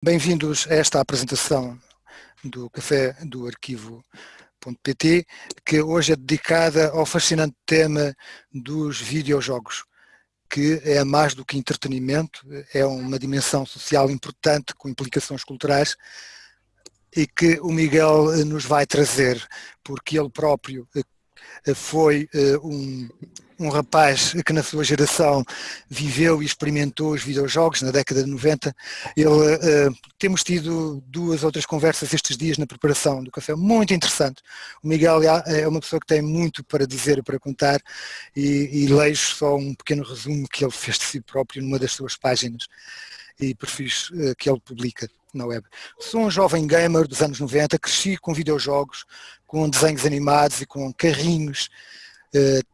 Bem-vindos a esta apresentação do Café do Arquivo.pt, que hoje é dedicada ao fascinante tema dos videojogos, que é mais do que entretenimento, é uma dimensão social importante com implicações culturais e que o Miguel nos vai trazer, porque ele próprio foi eh, um, um rapaz que na sua geração viveu e experimentou os videojogos na década de 90. Ele, uh, temos tido duas outras conversas estes dias na preparação do café, muito interessante. O Miguel é uma pessoa que tem muito para dizer e para contar e, e leio só um pequeno resumo que ele fez de si próprio numa das suas páginas e perfis uh, que ele publica na web. Sou um jovem gamer dos anos 90, cresci com videojogos, com desenhos animados e com carrinhos,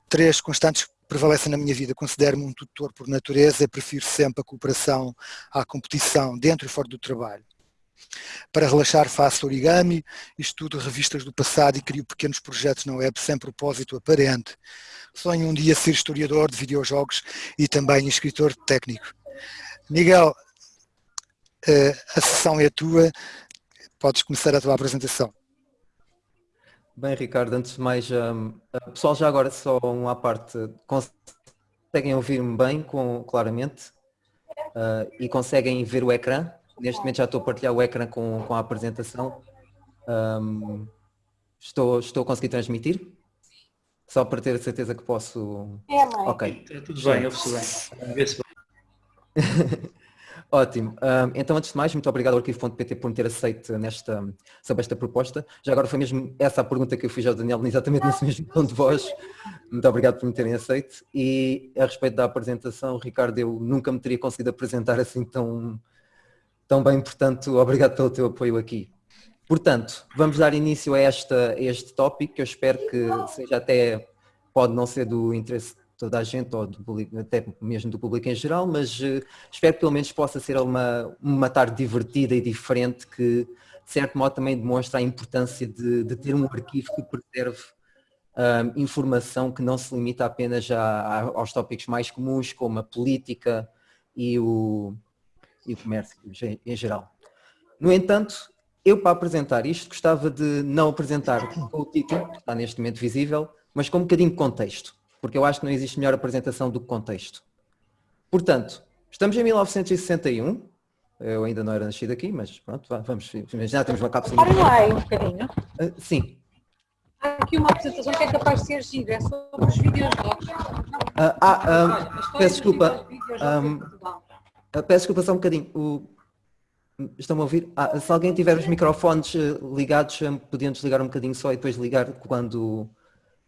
três constantes prevalecem na minha vida. Considero-me um tutor por natureza, prefiro sempre a cooperação à competição, dentro e fora do trabalho. Para relaxar faço origami, estudo revistas do passado e crio pequenos projetos na web sem propósito aparente. Sonho um dia ser historiador de videojogos e também escritor técnico. Miguel, eh, a sessão é tua, podes começar a tua apresentação. Bem, Ricardo, antes de mais, um, uh, pessoal, já agora só uma parte, conseguem ouvir-me bem, com, claramente, uh, e conseguem ver o ecrã. Neste momento já estou a partilhar o ecrã com, com a apresentação. Um, estou, estou a conseguir transmitir? Só para ter a certeza que posso... É, mãe. Ok. É tudo bem, ouve-se bem. Vê-se bem. Ótimo. então, antes de mais, muito obrigado ao Arquivo.pt por me ter aceito nesta, sobre esta proposta. Já agora foi mesmo essa a pergunta que eu fiz ao Daniel, exatamente nesse mesmo tom de voz. Muito obrigado por me terem aceito. E a respeito da apresentação, Ricardo, eu nunca me teria conseguido apresentar assim tão, tão bem, portanto, obrigado pelo teu apoio aqui. Portanto, vamos dar início a, esta, a este tópico, que eu espero que seja até, pode não ser do interesse toda a gente, ou público, até mesmo do público em geral, mas uh, espero que pelo menos possa ser uma, uma tarde divertida e diferente que, de certo modo, também demonstra a importância de, de ter um arquivo que preserve um, informação que não se limita apenas a, aos tópicos mais comuns, como a política e o, e o comércio em geral. No entanto, eu para apresentar isto gostava de não apresentar o título, que está neste momento visível, mas com um bocadinho de contexto porque eu acho que não existe melhor apresentação do que contexto. Portanto, estamos em 1961, eu ainda não era nascido aqui, mas pronto, vamos imaginar, temos uma cápsula... Parem lá aí um bocadinho. Uh, sim. Há aqui uma apresentação que é capaz de ser gira, é sobre os videojogos. Uh, ah, um, peço desculpa. Um, uh, peço desculpa só um bocadinho. O... Estão-me a ouvir? Ah, se alguém tiver os microfones ligados, podiam desligar um bocadinho só e depois ligar quando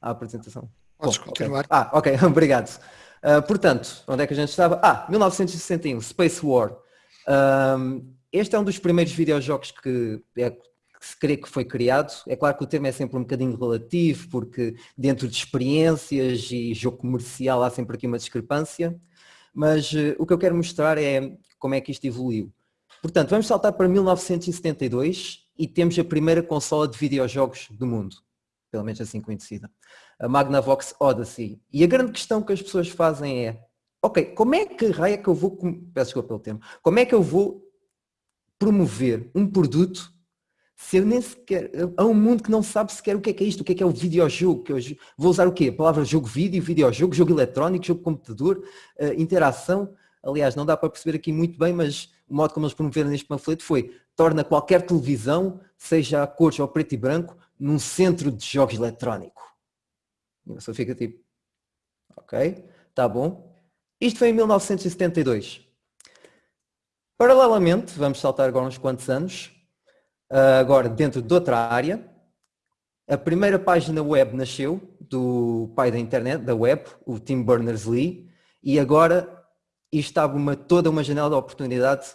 a apresentação. Podes Bom, continuar. Okay. Ah, ok, obrigado. Uh, portanto, onde é que a gente estava? Ah, 1961, Space War. Um, este é um dos primeiros videojogos que, é, que se crê que foi criado. É claro que o termo é sempre um bocadinho relativo, porque dentro de experiências e jogo comercial há sempre aqui uma discrepância, mas uh, o que eu quero mostrar é como é que isto evoluiu. Portanto, vamos saltar para 1972 e temos a primeira consola de videojogos do mundo, pelo menos assim conhecida a Magnavox Odyssey. E a grande questão que as pessoas fazem é, ok, como é que raia é que eu vou, peço desculpa pelo tempo, como é que eu vou promover um produto se eu nem sequer, há um mundo que não sabe sequer o que é, que é isto, o que é que é o videojogo, que eu vou usar o quê? A palavra jogo vídeo, videojogo, jogo eletrónico, jogo computador, uh, interação, aliás, não dá para perceber aqui muito bem, mas o modo como eles promoveram neste panfleto foi, torna qualquer televisão, seja a cores ou preto e branco, num centro de jogos eletrónico. E você fica tipo, ok, tá bom. Isto foi em 1972. Paralelamente, vamos saltar agora uns quantos anos, ah, agora dentro de outra área, a primeira página web nasceu do pai da internet, da web, o Tim Berners-Lee, e agora isto estava uma, toda uma janela de oportunidade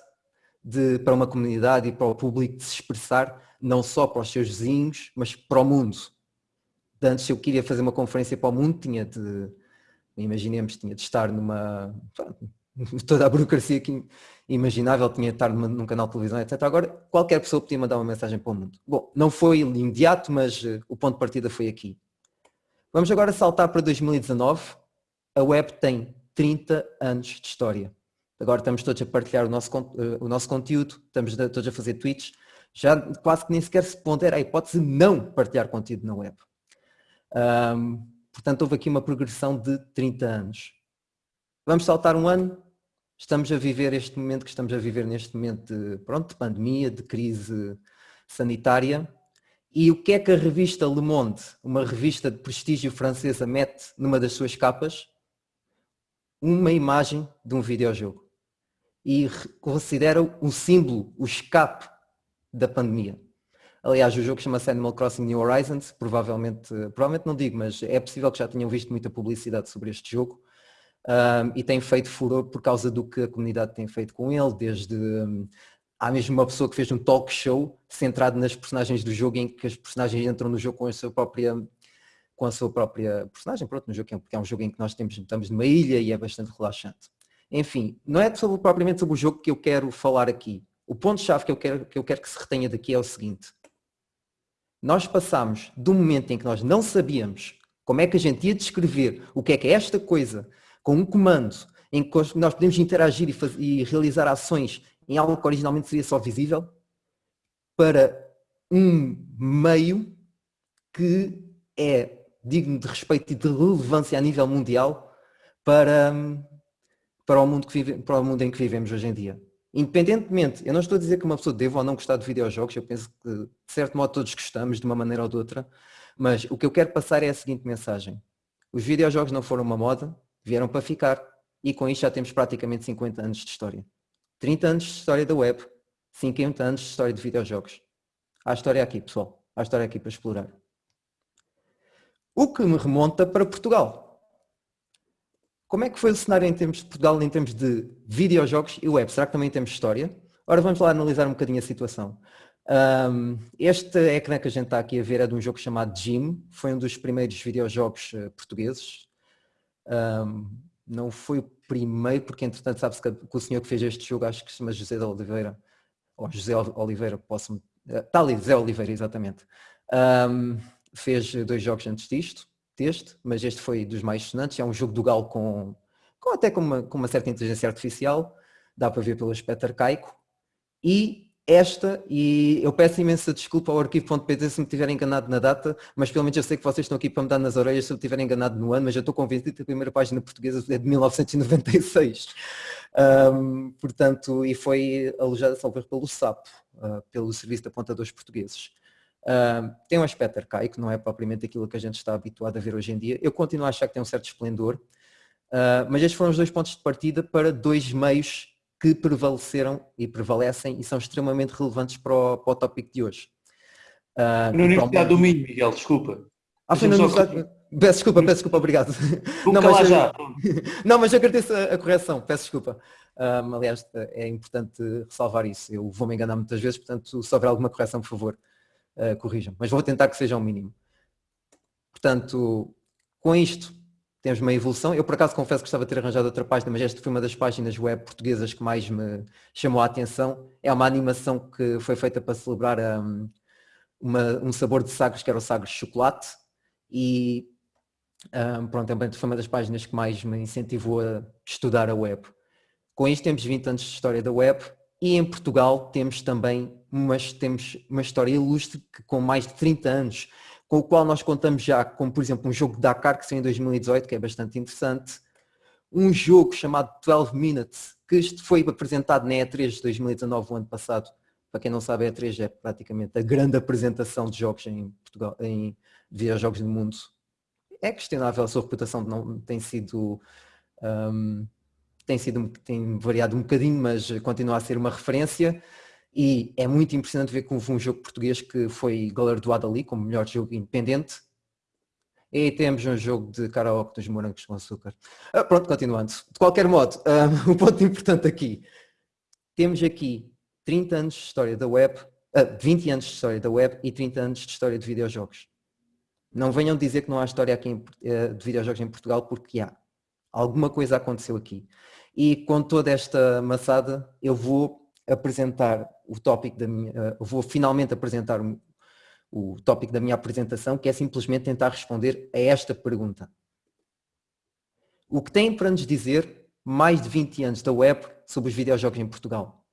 de, para uma comunidade e para o público de se expressar, não só para os seus vizinhos, mas para o mundo de antes eu queria fazer uma conferência para o mundo, tinha de, imaginemos, tinha de estar numa, toda a burocracia que imaginável, tinha de estar numa, num canal de televisão, etc. Agora qualquer pessoa podia mandar uma mensagem para o mundo. Bom, não foi imediato, mas uh, o ponto de partida foi aqui. Vamos agora saltar para 2019. A web tem 30 anos de história. agora estamos todos a partilhar o nosso, eh, o nosso conteúdo, estamos todos a fazer tweets, já quase que nem sequer se pondera a hipótese de não partilhar conteúdo na web. Um, portanto, houve aqui uma progressão de 30 anos. Vamos saltar um ano, estamos a viver este momento que estamos a viver neste momento de, pronto, de pandemia, de crise sanitária, e o que é que a revista Le Monde, uma revista de prestígio francesa, mete numa das suas capas? Uma imagem de um videojogo. E considera um símbolo, o escape da pandemia. Aliás, o jogo chama-se Animal Crossing New Horizons, provavelmente, provavelmente não digo, mas é possível que já tenham visto muita publicidade sobre este jogo. Um, e tem feito furor por causa do que a comunidade tem feito com ele, desde um, há mesmo uma pessoa que fez um talk show centrado nas personagens do jogo em que as personagens entram no jogo com a sua própria com a sua própria personagem, pronto, no jogo, porque é um jogo em que nós temos, estamos numa ilha e é bastante relaxante. Enfim, não é sobre, propriamente sobre o jogo que eu quero falar aqui. O ponto-chave que, eu quero, que eu quero que se retenha daqui é o seguinte. Nós passamos do momento em que nós não sabíamos como é que a gente ia descrever o que é que é esta coisa, com um comando em que nós podemos interagir e, fazer, e realizar ações em algo que originalmente seria só visível, para um meio que é digno de respeito e de relevância a nível mundial para, para, o, mundo que vive, para o mundo em que vivemos hoje em dia. Independentemente, eu não estou a dizer que uma pessoa deva ou não gostar de videojogos, eu penso que de certo modo todos gostamos de uma maneira ou de outra, mas o que eu quero passar é a seguinte mensagem. Os videojogos não foram uma moda, vieram para ficar e com isto já temos praticamente 50 anos de história. 30 anos de história da web, 50 anos de história de videojogos. Há história aqui, pessoal. Há história aqui para explorar. O que me remonta para Portugal. Como é que foi o cenário em termos de Portugal em termos de videojogos e web? Será que também temos história? Ora, vamos lá analisar um bocadinho a situação. Um, este ecrã que a gente está aqui a ver é de um jogo chamado Jim. Foi um dos primeiros videojogos uh, portugueses. Um, não foi o primeiro, porque entretanto sabe-se que, o senhor que fez este jogo, acho que se chama José de Oliveira, ou José Oliveira, posso Está ali, José Oliveira, exatamente. Um, fez dois jogos antes disto, deste, mas este foi dos mais sonantes. É um jogo do Galo com, com até com uma, com uma certa inteligência artificial, dá para ver pelo aspecto arcaico. E esta, e eu peço imensa desculpa ao arquivo.pt se me tiver enganado na data, mas pelo menos eu sei que vocês estão aqui para me dar nas orelhas se eu tiver enganado no ano, mas eu estou convencido que a primeira página portuguesa é de 1996. Um, portanto, e foi alojada, salvo pelo SAP, uh, pelo Serviço de Apontadores Portugueses. Uh, tem um aspecto arcaico, não é propriamente aquilo que a gente está habituado a ver hoje em dia. Eu continuo a achar que tem um certo esplendor, uh, mas estes foram os dois pontos de partida para dois meios que prevaleceram e prevalecem e são extremamente relevantes para o, para o tópico de hoje. Uh, na Universidade do Minho, Miguel, desculpa. Ah, foi na Universidade... Peço desculpa, peço desculpa, obrigado. Não mas, eu... não, mas eu agradeço a, a correção, peço desculpa. Um, aliás, é importante ressalvar isso. Eu vou me enganar muitas vezes, portanto, se houver alguma correção, por favor, uh, corrijam. Mas vou tentar que seja o um mínimo. Portanto, com isto, temos uma evolução. Eu por acaso confesso que gostava de ter arranjado outra página, mas esta foi uma das páginas web portuguesas que mais me chamou a atenção. É uma animação que foi feita para celebrar um, uma, um sabor de sagres, que era o sagres de chocolate. E um, pronto, também foi uma das páginas que mais me incentivou a estudar a web. Com isto temos 20 anos de história da web e em Portugal temos também uma, temos uma história ilustre que com mais de 30 anos com o qual nós contamos já, como por exemplo um jogo de Dakar que saiu em 2018, que é bastante interessante, um jogo chamado 12 Minutes, que foi apresentado na E3 de 2019, o ano passado. Para quem não sabe, a E3 é praticamente a grande apresentação de jogos em Portugal, em videojogos no mundo. É questionável a sua reputação, não tem sido um, tem sido tem variado um bocadinho, mas continua a ser uma referência. E é muito impressionante ver que houve um jogo português que foi galardoado ali como melhor jogo independente. E temos um jogo de karaoke dos morangos com açúcar. Ah, pronto, continuando. De qualquer modo, o ponto importante aqui. Temos aqui 30 anos de história da web, uh, 20 anos de história da web e 30 anos de história de videojogos. Não venham dizer que não há história aqui em, de videojogos em Portugal, porque há. Alguma coisa aconteceu aqui. E com toda esta maçada, eu vou apresentar o tópico da minha, uh, vou finalmente apresentar o, o tópico da minha apresentação, que é simplesmente tentar responder a esta pergunta. O que tem para nos dizer mais de 20 anos da web sobre os videojogos em Portugal?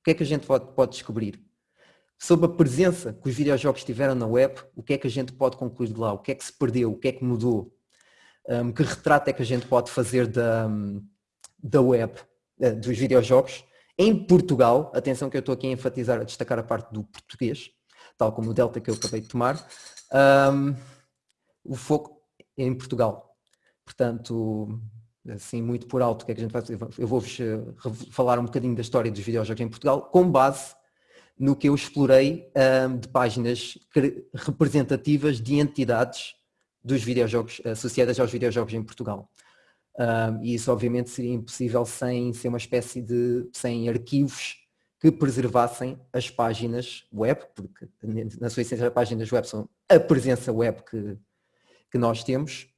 O que é que a gente pode, pode descobrir? Sobre a presença que os videojogos tiveram na web, o que é que a gente pode concluir de lá? O que é que se perdeu? O que é que mudou? Um, que retrato é que a gente pode fazer da, da web, uh, dos videojogos? Em Portugal, atenção que eu estou aqui a enfatizar, a destacar a parte do português, tal como o Delta que eu acabei de tomar, um, o foco é em Portugal. Portanto, assim muito por alto, o que é que a gente vai fazer? Eu vou-vos eh, falar um bocadinho da história dos videojogos em Portugal, com base no que eu explorei um, de páginas representativas de entidades dos videojogos associadas aos videojogos em Portugal. E isso obviamente seria impossível sem ser uma espécie de sem arquivos que preservassem as páginas web, porque na sua essência as páginas web são a presença web que, que nós temos,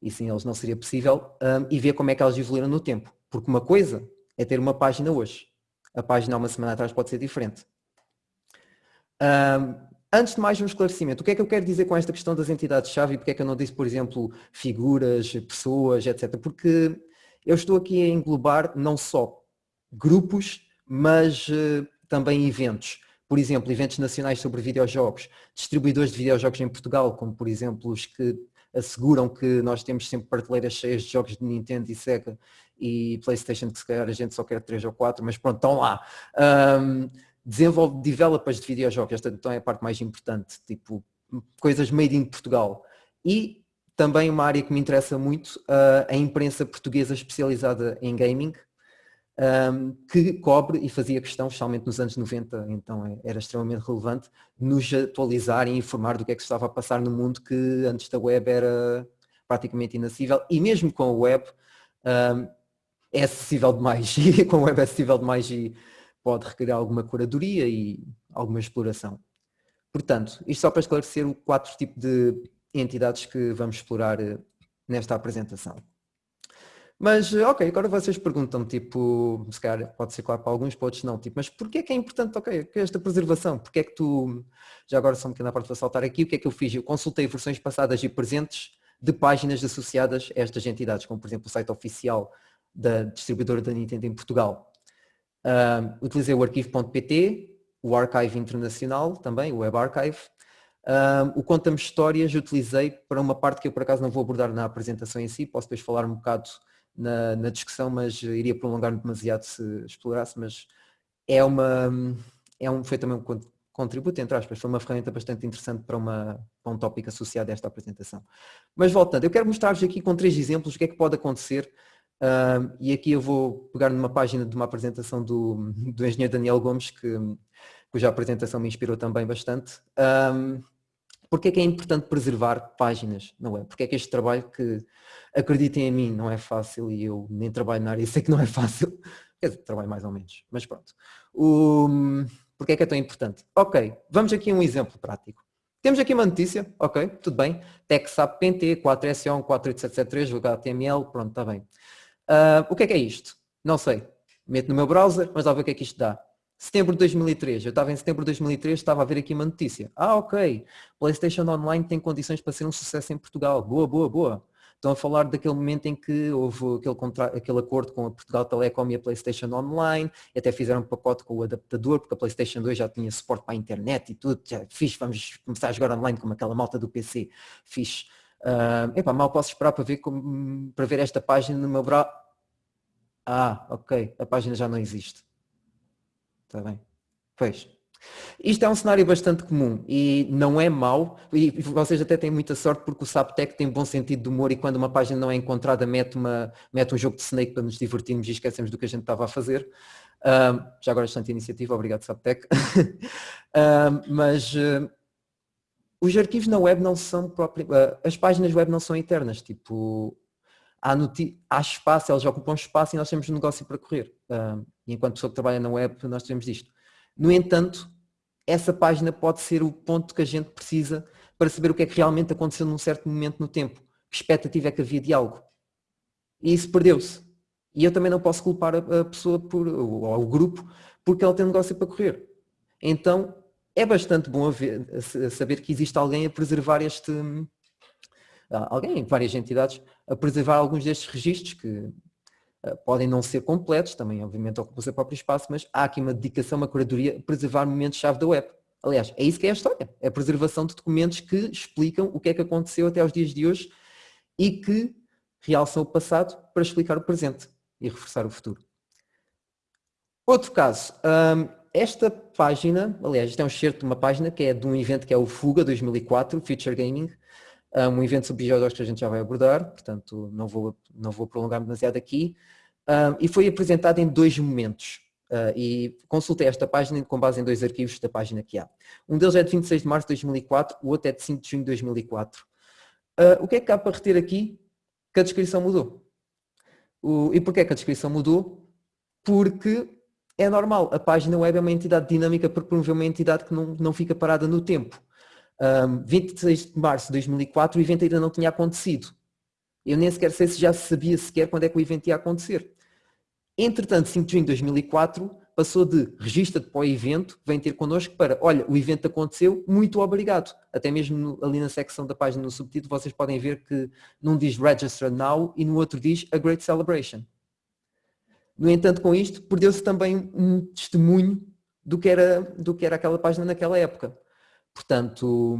e sem eles não seria possível, um, e ver como é que elas evoluíram no tempo. Porque uma coisa é ter uma página hoje, a página há uma semana atrás pode ser diferente. Um, antes de mais um esclarecimento, o que é que eu quero dizer com esta questão das entidades-chave e porque é que eu não disse, por exemplo, figuras, pessoas, etc. Porque eu estou aqui a englobar não só grupos, mas uh, também eventos. Por exemplo, eventos nacionais sobre videojogos, distribuidores de videojogos em Portugal, como por exemplo os que asseguram que nós temos sempre prateleiras cheias de jogos de Nintendo e Sega e Playstation, que se calhar a gente só quer 3 ou 4, mas pronto, estão lá. Um, desenvolve developers de videojogos, esta então é a parte mais importante, tipo coisas made in Portugal. E também uma área que me interessa muito, uh, a imprensa portuguesa especializada em gaming, um, que cobre e fazia questão, especialmente nos anos 90, então é, era extremamente relevante, nos atualizar e informar do que é que estava a passar no mundo que antes da web era praticamente inacessível e mesmo com a web um, é acessível demais e com a web é acessível demais e pode requerer alguma curadoria e alguma exploração. Portanto, isto só para esclarecer o quatro tipos de entidades que vamos explorar eh, nesta apresentação. Mas, ok, agora vocês perguntam, tipo, se calhar pode ser claro para alguns, para outros não, tipo, mas porquê é que é importante, ok, esta preservação? Porquê é que tu, já agora só um bocadinho à parte para saltar aqui, o que é que eu fiz? Eu consultei versões passadas e presentes de páginas associadas a estas entidades, como por exemplo o site oficial da distribuidora da Nintendo em Portugal. Uh, utilizei o arquivo.pt, o Archive Internacional também, o Web Archive. Uh, o Conta-me Histórias utilizei para uma parte que eu por acaso não vou abordar na apresentação em si, posso depois falar um bocado na, na discussão, mas iria prolongar-me demasiado se explorasse, mas é uma, é um, foi também um contributo, entre aspas, foi uma ferramenta bastante interessante para, uma, para um tópico associado a esta apresentação. Mas voltando, eu quero mostrar-vos aqui com três exemplos o que é que pode acontecer uh, e aqui eu vou pegar numa página de uma apresentação do, do engenheiro Daniel Gomes, que, cuja apresentação me inspirou também bastante. Um, porque é que é importante preservar páginas na web? Porque é que este trabalho que, acreditem em mim, não é fácil e eu nem trabalho na área sei que não é fácil. Quer dizer, trabalho mais ou menos, mas pronto. O, porque é que é tão importante? Ok, vamos aqui a um exemplo prático. Temos aqui uma notícia, ok, tudo bem. TechSap PNT 4S1 48773 HTML, pronto, está bem. Uh, o que é que é isto? Não sei. Meto no meu browser, mas lá ver o que é que isto dá. Setembro de 2003, eu estava em setembro de 2003, estava a ver aqui uma notícia. Ah, ok, PlayStation Online tem condições para ser um sucesso em Portugal. Boa, boa, boa. Estão a falar daquele momento em que houve aquele, contra... aquele acordo com a Portugal Telecom e a PlayStation Online, e até fizeram um pacote com o adaptador, porque a PlayStation 2 já tinha suporte para a internet e tudo. Já fiz, vamos começar a jogar online como aquela malta do PC. Fiz. Uh, epá, mal posso esperar para ver, como, para ver esta página no meu browser. Ah, ok, a página já não existe. Está bem. Pois. Isto é um cenário bastante comum e não é mau, e vocês até têm muita sorte porque o Saptec tem bom sentido de humor e quando uma página não é encontrada mete, uma, mete um jogo de Snake para nos divertirmos e esquecemos do que a gente estava a fazer. Um, já agora bastante iniciativa, obrigado Saptec. um, mas uh, os arquivos na web não são próprios, uh, as páginas web não são eternas, tipo, há, há espaço, elas ocupam espaço e nós temos um negócio para correr. E enquanto pessoa que trabalha na web, nós temos isto. No entanto, essa página pode ser o ponto que a gente precisa para saber o que é que realmente aconteceu num certo momento no tempo. Que expectativa é que havia de algo. E isso perdeu-se. E eu também não posso culpar a pessoa por, ou o grupo porque ela tem um negócio para correr. Então é bastante bom haver, saber que existe alguém a preservar este. Alguém, várias entidades, a preservar alguns destes registros que Uh, podem não ser completos, também obviamente ocupam o seu próprio espaço, mas há aqui uma dedicação, uma curadoria a preservar momentos-chave da web. Aliás, é isso que é a história, é a preservação de documentos que explicam o que é que aconteceu até aos dias de hoje e que realçam o passado para explicar o presente e reforçar o futuro. Outro caso, um, esta página, aliás, isto é um excerto de uma página que é de um evento que é o Fuga 2004, Future Gaming, um evento sobre videojogos que a gente já vai abordar, portanto não vou, não vou prolongar demasiado aqui, um, e foi apresentado em dois momentos. Uh, e consultei esta página com base em dois arquivos da página que há. Um deles é de 26 de março de 2004, o outro é de 5 de junho de 2004. Uh, o que é que há para reter aqui? Que a descrição mudou. O, e porquê que a descrição mudou? Porque é normal, a página web é uma entidade dinâmica para promover uma entidade que não, não fica parada no tempo. Um, 26 de março de 2004 o evento ainda não tinha acontecido. Eu nem sequer sei se já sabia sequer quando é que o evento ia acontecer. Entretanto, 5 de junho de 2004 passou de registra-te para o evento, vem ter connosco para, olha, o evento aconteceu, muito obrigado. Até mesmo ali na secção da página no subtítulo vocês podem ver que num diz Register Now e no outro diz A Great Celebration. No entanto, com isto, perdeu-se também um testemunho do que, era, do que era aquela página naquela época. Portanto,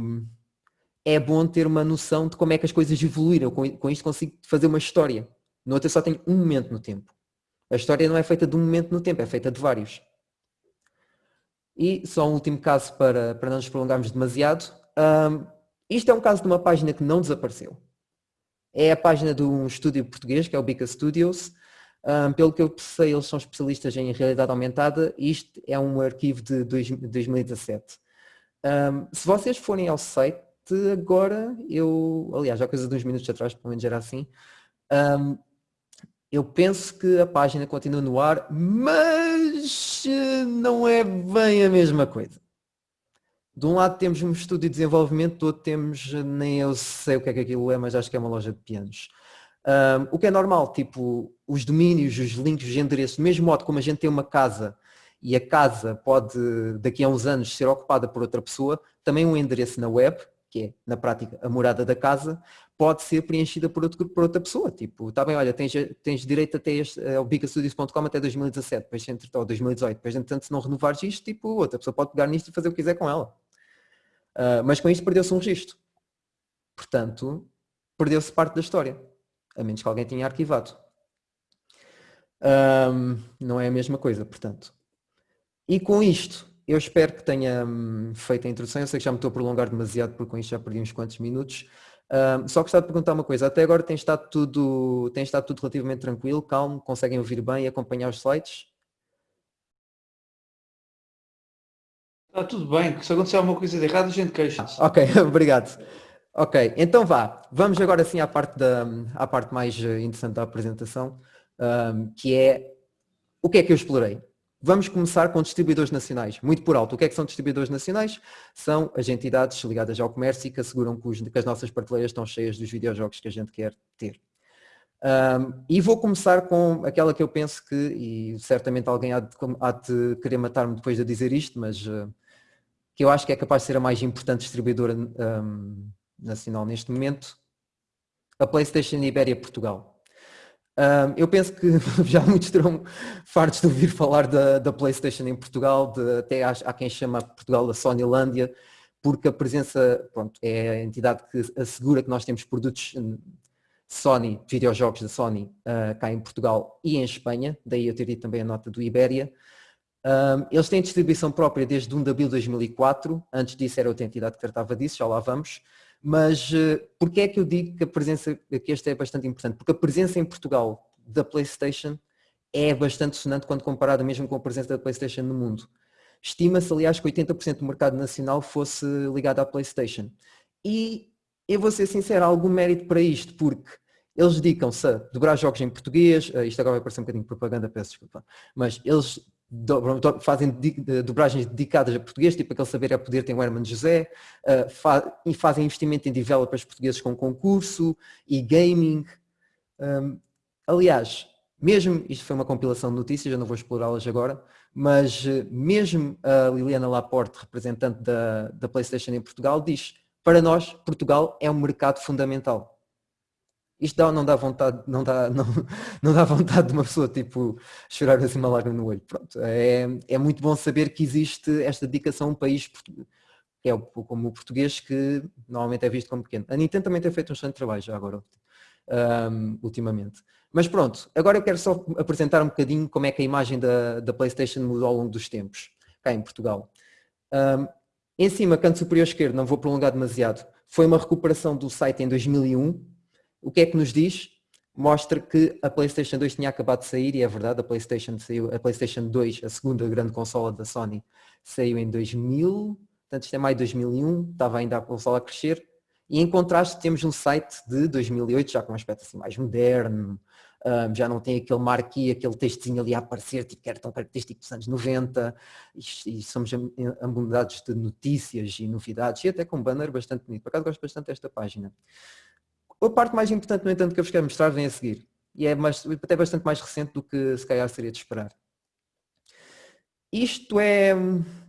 é bom ter uma noção de como é que as coisas evoluíram. Com, isto consigo fazer uma história. No outro eu só tenho um momento no tempo. A história não é feita de um momento no tempo, é feita de vários. E só um último caso para, para não nos prolongarmos demasiado. Um, isto é um caso de uma página que não desapareceu. É a página de um estúdio português, que é o Bica Studios, um, pelo que eu sei, eles são especialistas em realidade aumentada e isto é um arquivo de 2017. Um, se vocês forem ao site agora, eu, aliás, há coisa de uns minutos atrás, pelo menos era assim, um, eu penso que a página continua no ar, mas eh, não é bem a mesma coisa. De um lado temos um estudo de desenvolvimento, do outro temos, nem eu sei o que é que aquilo é, mas acho que é uma loja de pianos. Um, o que é normal, tipo, os domínios, os links, os endereços, do mesmo modo como a gente tem uma casa e a casa pode, daqui a uns anos, ser ocupada por outra pessoa, também um endereço na web, que é, na prática, a morada da casa, pode ser preenchida por, outro, por outra pessoa. Tipo, está bem, olha, tens, tens direito até este, ao bicastudios.com até 2017, depois, entre, ou 2018, depois, entretanto, se não renovares isto, tipo, outra pessoa pode pegar nisto e fazer o que quiser com ela. Uh, mas com isto perdeu-se um registro. Portanto, perdeu-se parte da história a menos que alguém tenha arquivado. Um, não é a mesma coisa, portanto. E com isto, eu espero que tenha hum, feito a introdução. Eu sei que já me estou a prolongar demasiado porque com isto já perdi uns quantos minutos. Um, só gostava de perguntar uma coisa. Até agora tem estado tudo, tem estado tudo relativamente tranquilo, calmo, conseguem ouvir bem e acompanhar os slides? Está tudo bem, se acontecer alguma coisa de errado a gente queixa-se. ok, obrigado. Ok, então vá, vamos agora sim à parte, da, à parte mais eh, interessante da apresentação, um, que é o que é que eu explorei. Vamos começar com distribuidores nacionais, muito por alto. O que é que são distribuidores nacionais? São as entidades ligadas ao comércio e que asseguram que, os, que as nossas prateleiras estão cheias dos videojogos que a gente quer ter. Um, e vou começar com aquela que eu penso que, e certamente alguém há de, há de querer matar-me depois de dizer isto, mas uh, que eu acho que é capaz de ser a mais importante distribuidora um, nacional neste momento, a PlayStation Ibéria Portugal. Um, eu penso que já muitos terão fartos de ouvir falar da, da PlayStation em Portugal, de, até há, há, quem chama Portugal da Sonylândia, porque a presença pronto, é a entidade que assegura que nós temos produtos Sony, videojogos da Sony, uh, cá em Portugal e em Espanha, daí eu ter dito também a nota do Ibéria. Um, eles têm distribuição própria desde 1 de abril de 2004, antes disso era outra entidade que tratava disso, já lá vamos. Mas uh, porquê é que eu digo que a presença, que esta é bastante importante? Porque a presença em Portugal da PlayStation é bastante sonante quando comparada mesmo com a presença da PlayStation no mundo. Estima-se, aliás, que 80% do mercado nacional fosse ligado à PlayStation. E eu vou ser sincero, há algum mérito para isto, porque eles dedicam-se a dobrar jogos em português, uh, isto agora vai parecer um bocadinho propaganda, peço desculpa, mas eles do, fazem dobragens dedicadas a português, tipo aquele saber é poder tem o Herman José, uh, fa fazem investimento em developers portugueses com concurso e gaming. Um, aliás, mesmo, isto foi uma compilação de notícias, eu não vou explorá-las agora, mas uh, mesmo a Liliana Laporte, representante da, da PlayStation em Portugal, diz para nós, Portugal é um mercado fundamental. Isto dá, não dá vontade, não dá, não, não dá vontade de uma pessoa tipo chorar assim uma lágrima no olho. Pronto, é, é muito bom saber que existe esta dedicação a um país que é como o português que normalmente é visto como pequeno. A Nintendo também tem feito um excelente trabalho já agora, um, ultimamente. Mas pronto, agora eu quero só apresentar um bocadinho como é que a imagem da, da Playstation mudou ao longo dos tempos, cá em Portugal. Um, em cima, canto superior esquerdo, não vou prolongar demasiado, foi uma recuperação do site em 2001. O que é que nos diz? Mostra que a PlayStation 2 tinha acabado de sair, e é verdade, a PlayStation, saiu, a PlayStation 2, a segunda grande consola da Sony, saiu em 2000, portanto isto é maio de 2001, estava ainda a consola a crescer, e em contraste temos um site de 2008, já com um aspecto assim mais moderno, um, já não tem aquele marquee, aquele textinho ali a aparecer, tipo, que era tão característico dos anos 90, e, e somos abundados de notícias e novidades, e até com um banner bastante bonito. Por acaso gosto bastante desta página. A parte mais importante, no entanto, que eu vos quero mostrar vem a seguir. E é mais, até bastante mais recente do que se calhar seria de esperar. Isto é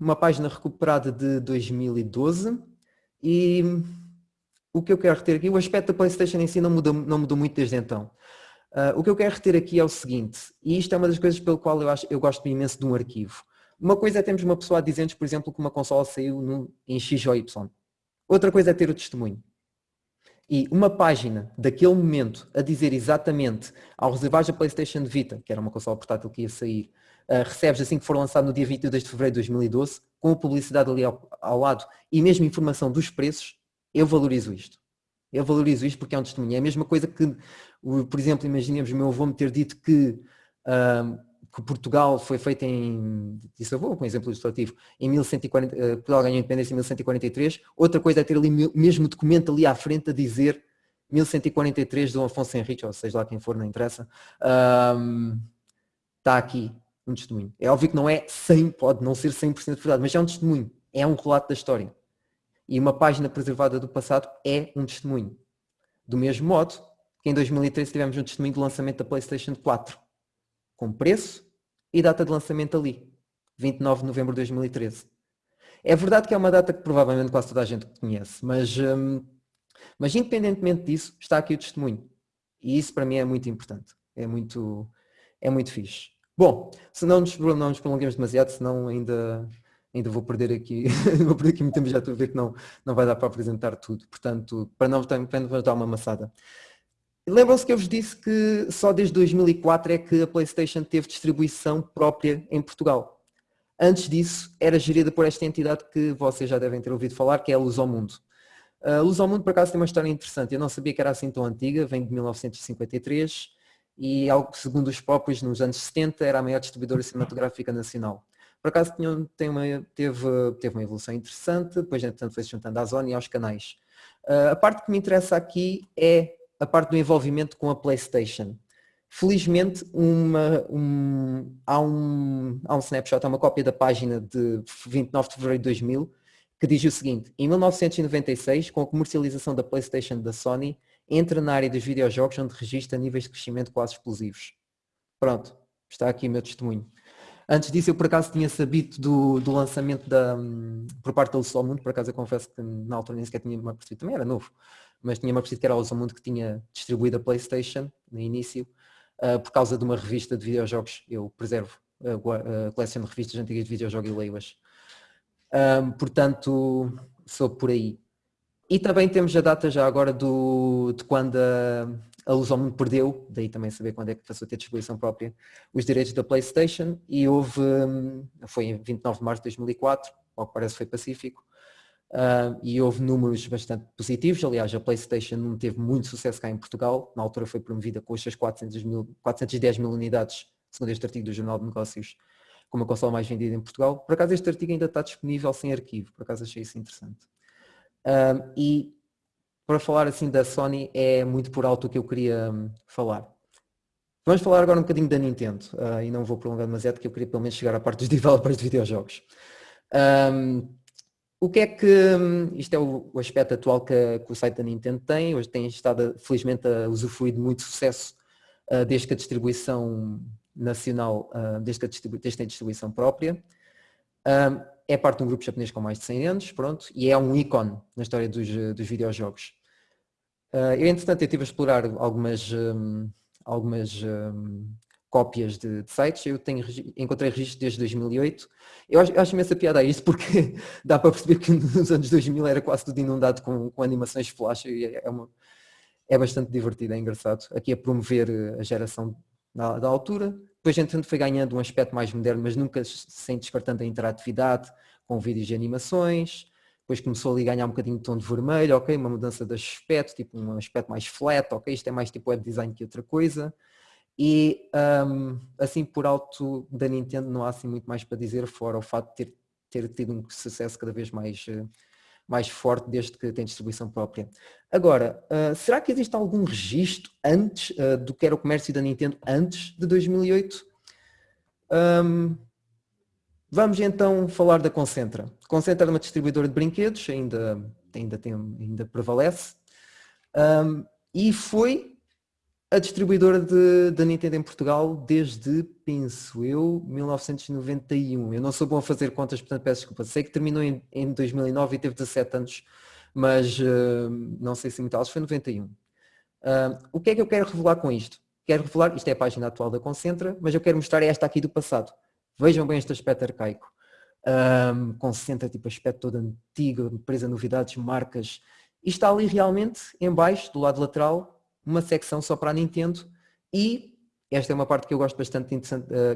uma página recuperada de 2012 e o que eu quero reter aqui, o aspecto da Playstation em si não mudou, não mudou muito desde então. Uh, o que eu quero reter aqui é o seguinte, e isto é uma das coisas pelo qual eu, acho, eu gosto imenso de um arquivo. Uma coisa é termos uma pessoa a dizer-nos, por exemplo, que uma consola saiu no, em X ou Y. Outra coisa é ter o testemunho. E uma página daquele momento a dizer exatamente ao reservar a PlayStation Vita, que era uma consola portátil que ia sair, uh, recebes assim que for lançado no dia 22 de fevereiro de 2012, com a publicidade ali ao, ao lado e mesmo informação dos preços, eu valorizo isto. Eu valorizo isto porque é um testemunho. É a mesma coisa que, por exemplo, imaginemos o meu avô me ter dito que, um, que Portugal foi feito em, disse avô, com um exemplo ilustrativo, em 1140, uh, eh, Portugal ganhou a independência em 1143. Outra coisa é ter ali o mesmo documento ali à frente a dizer 1143 do Afonso Henrique, ou seja lá quem for, não interessa, um, está aqui um testemunho. É óbvio que não é 100, pode não ser 100% verdade, mas é um testemunho, é um relato da história. E uma página preservada do passado é um testemunho. Do mesmo modo que em 2013 tivemos um testemunho do lançamento da PlayStation 4, com preço e data de lançamento ali, 29 de novembro de 2013. É verdade que é uma data que provavelmente quase toda a gente conhece, mas, hum, mas independentemente disso, está aqui o testemunho. E isso para mim é muito importante. É muito, é muito fixe. Bom, se não nos, não nos prolonguemos demasiado, senão ainda ainda vou perder aqui, vou perder aqui muito tempo, já estou a ver que não, não vai dar para apresentar tudo, portanto, para não, para não dar uma amassada. Lembram-se que eu vos disse que só desde 2004 é que a Playstation teve distribuição própria em Portugal. Antes disso, era gerida por esta entidade que vocês já devem ter ouvido falar, que é a Luz ao Mundo. A Luz ao Mundo, por acaso, tem uma história interessante. Eu não sabia que era assim tão antiga, vem de 1953 e, segundo os próprios, nos anos 70, era a maior distribuidora cinematográfica nacional. Por acaso tinha, tem uma, teve, teve uma evolução interessante, depois entretanto foi se juntando à zona e aos canais. Uh, a parte que me interessa aqui é a parte do envolvimento com a Playstation. Felizmente uma, um, há, um, há um snapshot, há uma cópia da página de 29 de fevereiro de 2000 que diz o seguinte, em 1996, com a comercialização da Playstation da Sony, entra na área dos videojogos onde registra níveis de crescimento quase explosivos. Pronto, está aqui o meu testemunho. Antes disso eu por acaso tinha sabido do, do lançamento da, por parte da Luz Mundo, por acaso eu confesso que na altura nem sequer tinha me apercebido, também era novo, mas tinha-me apercebido que era a Luz Mundo que tinha distribuído a Playstation no início, uh, por causa de uma revista de videojogos, eu preservo a, uh, coleciono revistas antigas de videojogos e leio-as. Uh, portanto, sou por aí. E também temos a data já agora do, de quando a, a Luz ao Mundo perdeu, daí também saber quando é que passou a ter distribuição própria, os direitos da Playstation e houve, hum, foi em 29 de março de 2004, ao que parece foi pacífico, uh, e houve números bastante positivos, aliás a Playstation não teve muito sucesso cá em Portugal, na altura foi promovida com suas 400 mil, 410 mil unidades, segundo este artigo do Jornal de Negócios, como a consola mais vendida em Portugal. Por acaso este artigo ainda está disponível sem arquivo, por acaso achei isso interessante. Um, e para falar assim da Sony é muito por alto o que eu queria hum, falar. Vamos falar agora um bocadinho da Nintendo uh, e não vou prolongar demasiado porque eu queria pelo menos chegar à parte dos developers de videojogos. Um, o que é que, um, isto é o, o aspecto atual que, que, o site da Nintendo tem, hoje tem estado felizmente a usufruir de muito sucesso uh, desde que a distribuição nacional, uh, desde que a, distribu desde a distribuição própria. Um, é parte de um grupo japonês com mais de 100 anos, pronto, e é um ícone na história dos, dos videojogos. Uh, eu, entretanto, eu estive a explorar algumas, um, algumas um, cópias de, de, sites, eu tenho, encontrei registro desde 2008. Eu acho, eu acho imensa piada a isto porque dá para perceber que nos anos 2000 era quase tudo inundado com, com animações flash e é, é, uma, é bastante divertido, é engraçado. Aqui a promover a geração da, da altura. Depois, entretanto, foi ganhando um aspecto mais moderno, mas nunca sem descartando a interatividade com vídeos e animações depois começou ali a ganhar um bocadinho de tom de vermelho, ok, uma mudança de aspecto, tipo um aspecto mais flat, ok, isto é mais tipo web design que outra coisa. E um, assim por alto da Nintendo não há assim muito mais para dizer, fora o fato de ter, ter tido um sucesso cada vez mais, eh, mais forte desde que tem distribuição própria. Agora, uh, será que existe algum registro antes uh, do que era o comércio da Nintendo antes de 2008? Um, Vamos então falar da Concentra. Concentra é uma distribuidora de brinquedos, ainda, ainda, tem, ainda prevalece, um, e foi a distribuidora da Nintendo em Portugal desde, penso eu, 1991. Eu não sou bom a fazer contas, portanto peço desculpa. Sei que terminou em, em 2009 e teve 17 anos, mas uh, não sei se muito alto, foi 91. Uh, o que é que eu quero revelar com isto? Quero revelar, isto é a página atual da Concentra, mas eu quero mostrar esta aqui do passado. Vejam bem este aspecto arcaico. Um, concentra tipo aspecto todo antigo, empresa, novidades, marcas. E está ali realmente, em baixo, do lado lateral, uma secção só para a Nintendo e esta é uma parte que eu gosto bastante, uh,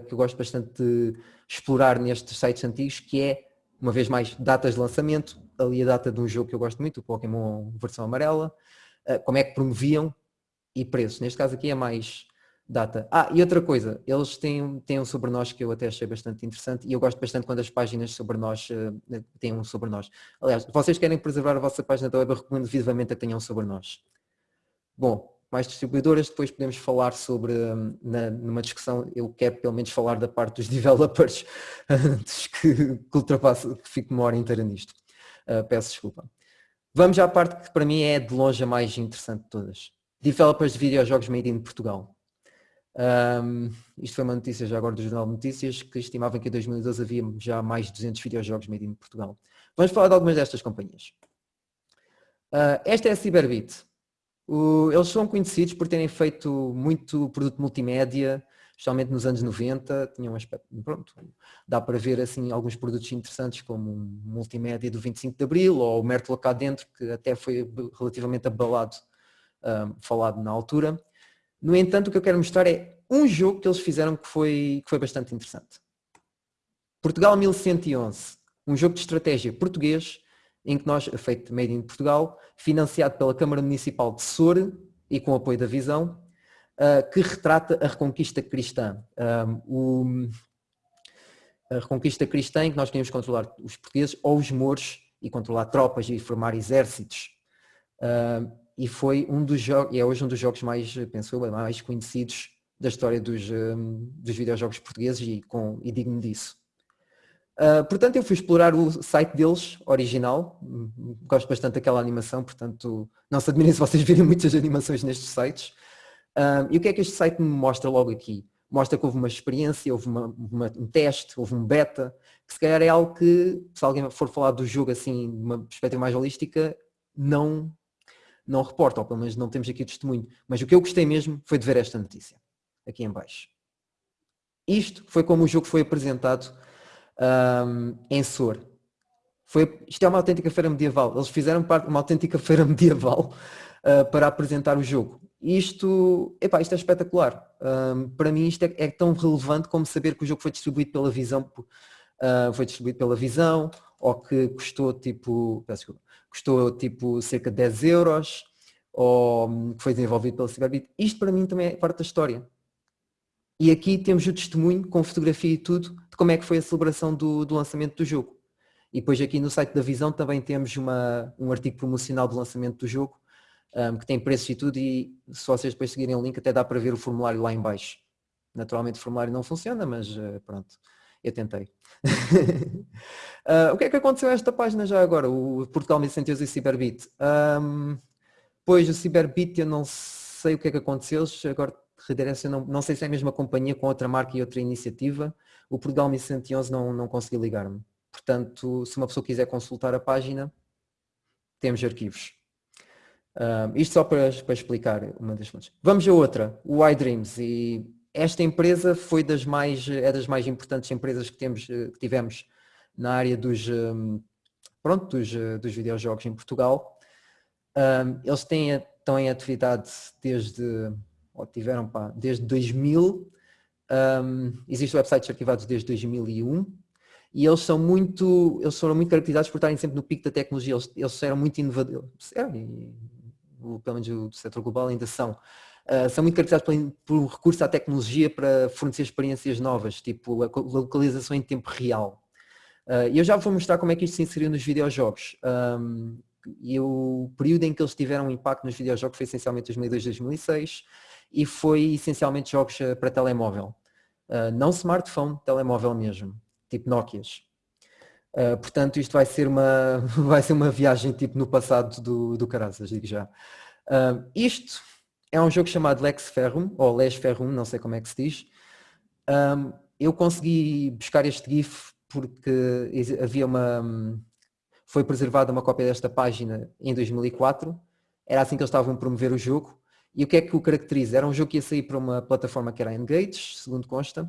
que eu gosto bastante de explorar nestes sites antigos, que é, uma vez mais, datas de lançamento, ali a data de um jogo que eu gosto muito, o Pokémon versão amarela, uh, como é que promoviam e preços. Neste caso aqui é mais data. Ah, e outra coisa, eles têm, têm um sobre nós que eu até achei bastante interessante e eu gosto bastante quando as páginas sobre nós uh, têm um sobre nós. Aliás, vocês querem preservar a vossa página da web, eu recomendo vivamente a tenham sobre nós. Bom, mais distribuidoras, depois podemos falar sobre, hum, na, numa discussão, eu quero pelo menos falar da parte dos developers antes que, que ultrapasse, que fique uma hora inteira nisto. Uh, peço desculpa. Vamos à parte que para mim é de longe a mais interessante de todas. Developers de videojogos made in Portugal. Um, isto foi uma notícia já agora do Jornal de Notícias que estimavam que em 2012 havia já mais de 200 videojogos made in Portugal. Vamos falar de algumas destas companhias. Uh, esta é a Cyberbit. O, eles são conhecidos por terem feito muito produto multimédia, especialmente nos anos 90, tinham um aspecto, pronto, dá para ver assim alguns produtos interessantes como um multimédia do 25 de Abril ou o Mértola cá dentro, que até foi relativamente abalado, um, falado na altura. No entanto, o que eu quero mostrar é um jogo que eles fizeram que foi, que foi bastante interessante. Portugal 1111, um jogo de estratégia português, em que nós, feito made in Portugal, financiado pela Câmara Municipal de Sor e com apoio da Visão, uh, que retrata a reconquista cristã. Um, o, a reconquista cristã em que nós queríamos controlar os portugueses ou os mouros e controlar tropas e formar exércitos. Uh, e foi um dos jogos, e é hoje um dos jogos mais, penso eu, mais conhecidos da história dos, um, dos videojogos portugueses e, com, e digno disso. Uh, portanto, eu fui explorar o site deles, original, gosto bastante daquela animação, portanto, não se admirem se vocês virem muitas animações nestes sites. Uh, e o que é que este site me mostra logo aqui? Mostra que houve uma experiência, houve uma, uma, um teste, houve um beta, que se calhar é algo que, se alguém for falar do jogo assim, de uma perspectiva mais holística, não não reporta, ou pelo menos não temos aqui testemunho. Mas o que eu gostei mesmo foi de ver esta notícia, aqui em baixo. Isto foi como o jogo foi apresentado um, em SOR. Foi, isto é uma autêntica feira medieval. Eles fizeram parte uma autêntica feira medieval uh, para apresentar o jogo. Isto, epá, isto é espetacular. Um, para mim isto é, é, tão relevante como saber que o jogo foi distribuído pela Visão, uh, foi distribuído pela Visão, ou que custou tipo, desculpa, custou tipo cerca de 10 euros, ou hum, que foi desenvolvido pela Cyberbit. Isto para mim também é parte da história. E aqui temos o testemunho, com fotografia e tudo, de como é que foi a celebração do, do lançamento do jogo. E depois aqui no site da Visão também temos uma, um artigo promocional do lançamento do jogo, um, que tem preços e tudo, e se vocês depois seguirem o link até dá para ver o formulário lá em baixo. Naturalmente o formulário não funciona, mas uh, pronto. Eu tentei. uh, o que é que aconteceu a esta página já agora? O Portugal 1111 e Cyberbit. Um, pois o Cyberbit eu não sei o que é que aconteceu, agora redirecionam, não sei se é a mesma companhia com outra marca e outra iniciativa. O Portugal 1111 não, não consegui ligar-me. Portanto, se uma pessoa quiser consultar a página, temos arquivos. Um, isto só para, para explicar uma das fontes. Vamos a outra, o iDreams. E esta empresa foi das mais, é das mais importantes empresas que, temos, que tivemos na área dos, pronto, dos, dos videojogos em Portugal. Um, eles têm, estão em atividade desde, ou tiveram pá, desde 2000, um, existem websites arquivados desde 2001 e eles são muito, eles foram muito caracterizados por estarem sempre no pico da tecnologia, eles, eles eram muito inovadores, eram, pelo menos o setor global ainda são, uh, são muito caracterizados por, por recurso à tecnologia para fornecer experiências novas, tipo a localização em tempo real. Uh, e eu já vou mostrar como é que isto se inseriu nos videojogos. Um, e o período em que eles tiveram um impacto nos videojogos foi essencialmente 2002, 2006 e foi essencialmente jogos uh, para telemóvel. não smartphone, telemóvel mesmo tipo Nokias. Uh, portanto, isto vai ser, uma, vai ser uma viagem tipo no passado do, do Caraças, digo já. Uh, isto é um jogo chamado Lex Ferrum, ou Les Ferrum, não sei como é que se diz. Um, eu consegui buscar este GIF porque havia uma... Foi preservada uma cópia desta página em 2004. Era assim que eles estavam a promover o jogo. E o que é que o caracteriza? Era um jogo que ia sair para uma plataforma que era Engage, segundo consta.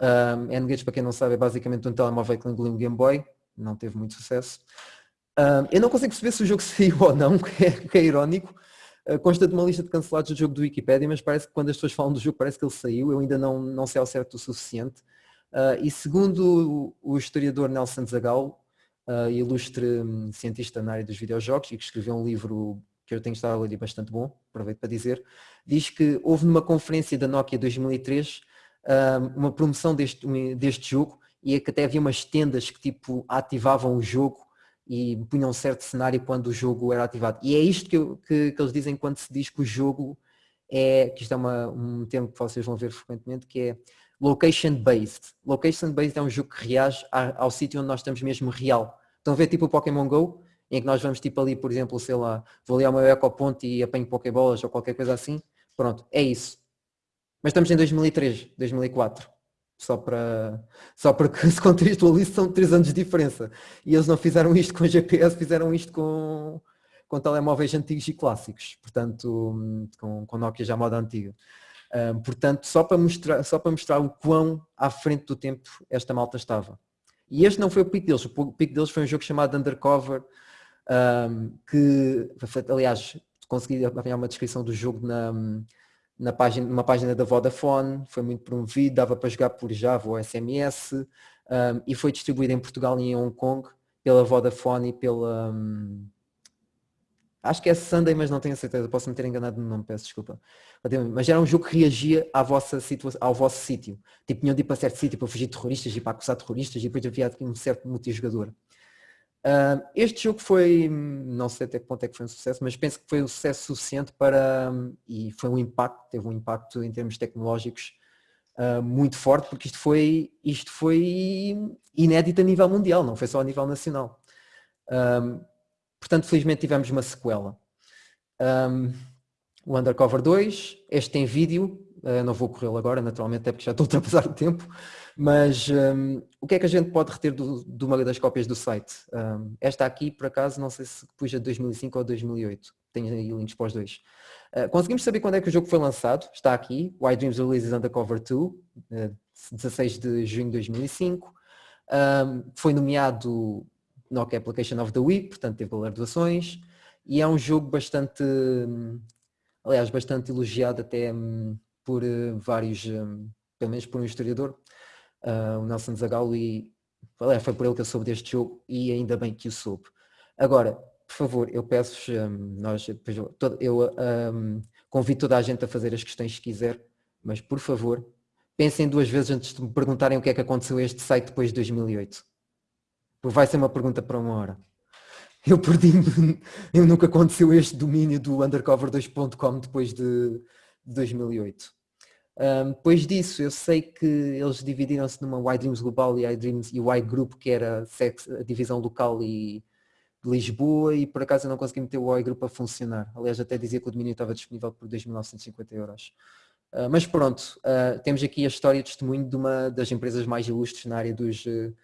Um, N-Gage, para quem não sabe, é basicamente um telemóvel que engoliu um Game Boy, não teve muito sucesso. Um, eu não consigo perceber se o jogo saiu ou não, que é, que é irónico. Uh, consta de uma lista de cancelados do jogo do Wikipedia, mas parece que quando as pessoas falam do jogo parece que ele saiu, eu ainda não, não sei ao certo o suficiente. Uh, e segundo o, o historiador Nelson Zagal, uh, ilustre um, cientista na área dos videojogos e que escreveu um livro que eu tenho estado a ler bastante bom, aproveito para dizer, diz que houve numa conferência da Nokia 2003 uma promoção deste, deste jogo e é que até havia umas tendas que tipo ativavam o jogo e punham um certo cenário quando o jogo era ativado. E é isto que, eu, que, que, eles dizem quando se diz que o jogo é, que isto é uma, um termo que vocês vão ver frequentemente, que é location based. Location based é um jogo que reage ao, ao sítio onde nós estamos mesmo real. Estão a ver tipo o Pokémon GO, em que nós vamos tipo ali, por exemplo, sei lá, vou ali ao meu ecoponto e apanho Pokébolas ou qualquer coisa assim. Pronto, é isso. Mas estamos em 2003, 2004. Só para, só para que se contextualize são 3 anos de diferença. E eles não fizeram isto com GPS, fizeram isto com, com telemóveis antigos e clássicos. Portanto, com, com Nokia já moda antiga. Um, portanto, só para, mostrar, só para mostrar o quão à frente do tempo esta malta estava. E este não foi o pico deles. O pico deles foi um jogo chamado Undercover, um, que, aliás, consegui apanhar uma descrição do jogo na, na página, numa página da Vodafone, foi muito promovido, dava para jogar por Java ou SMS um, e foi distribuído em Portugal e em Hong Kong pela Vodafone e pela... Um, acho que é Sunday, mas não tenho certeza, posso me ter enganado no nome, peço desculpa. Mas era um jogo que reagia à vossa situação, ao vosso sítio. Tipo, tinham de ir para certo sítio para fugir de terroristas e para acusar terroristas e depois havia um certo multijogador. Uh, este jogo foi, não sei até que ponto é que foi um sucesso, mas penso que foi um sucesso suficiente para, e foi um impacto, teve um impacto em termos tecnológicos uh, muito forte, porque isto foi, isto foi inédito a nível mundial, não foi só a nível nacional. Um, portanto, felizmente tivemos uma sequela. Um, o Undercover 2, este tem vídeo, uh, não vou corrê-lo agora, naturalmente, até porque já estou a ultrapassar o tempo, mas um, o que é que a gente pode reter do, de uma das cópias do site? Um, esta aqui, por acaso, não sei se pus a 2005 ou 2008. Tenho aí links para os dois. Uh, conseguimos saber quando é que o jogo foi lançado. Está aqui. Why Dreams Releases Undercover 2, uh, 16 de junho de 2005. Um, foi nomeado Nokia Application of the Week, portanto teve galardoações. E é um jogo bastante, aliás, bastante elogiado até um, por uh, vários, um, pelo menos por um historiador, uh, o Nelson Zagalo e foi por ele que eu soube deste jogo e ainda bem que o soube. Agora, por favor, eu peço um, nós, eu um, convido toda a gente a fazer as questões que quiser, mas por favor, pensem duas vezes antes de me perguntarem o que é que aconteceu a este site depois de 2008. Porque vai ser uma pergunta para uma hora. Eu perdi eu nunca aconteceu este domínio do undercover2.com depois de 2008. Um, depois disso, eu sei que eles dividiram-se numa Y-Dreams Global e Y-Dreams e Y Group, que era a divisão local e de Lisboa, e por acaso eu não consegui meter o Y Group a funcionar. Aliás, até dizia que o domínio estava disponível por 2.950 euros. Uh, mas pronto, uh, temos aqui a história de testemunho de uma das empresas mais ilustres na área dos, uh,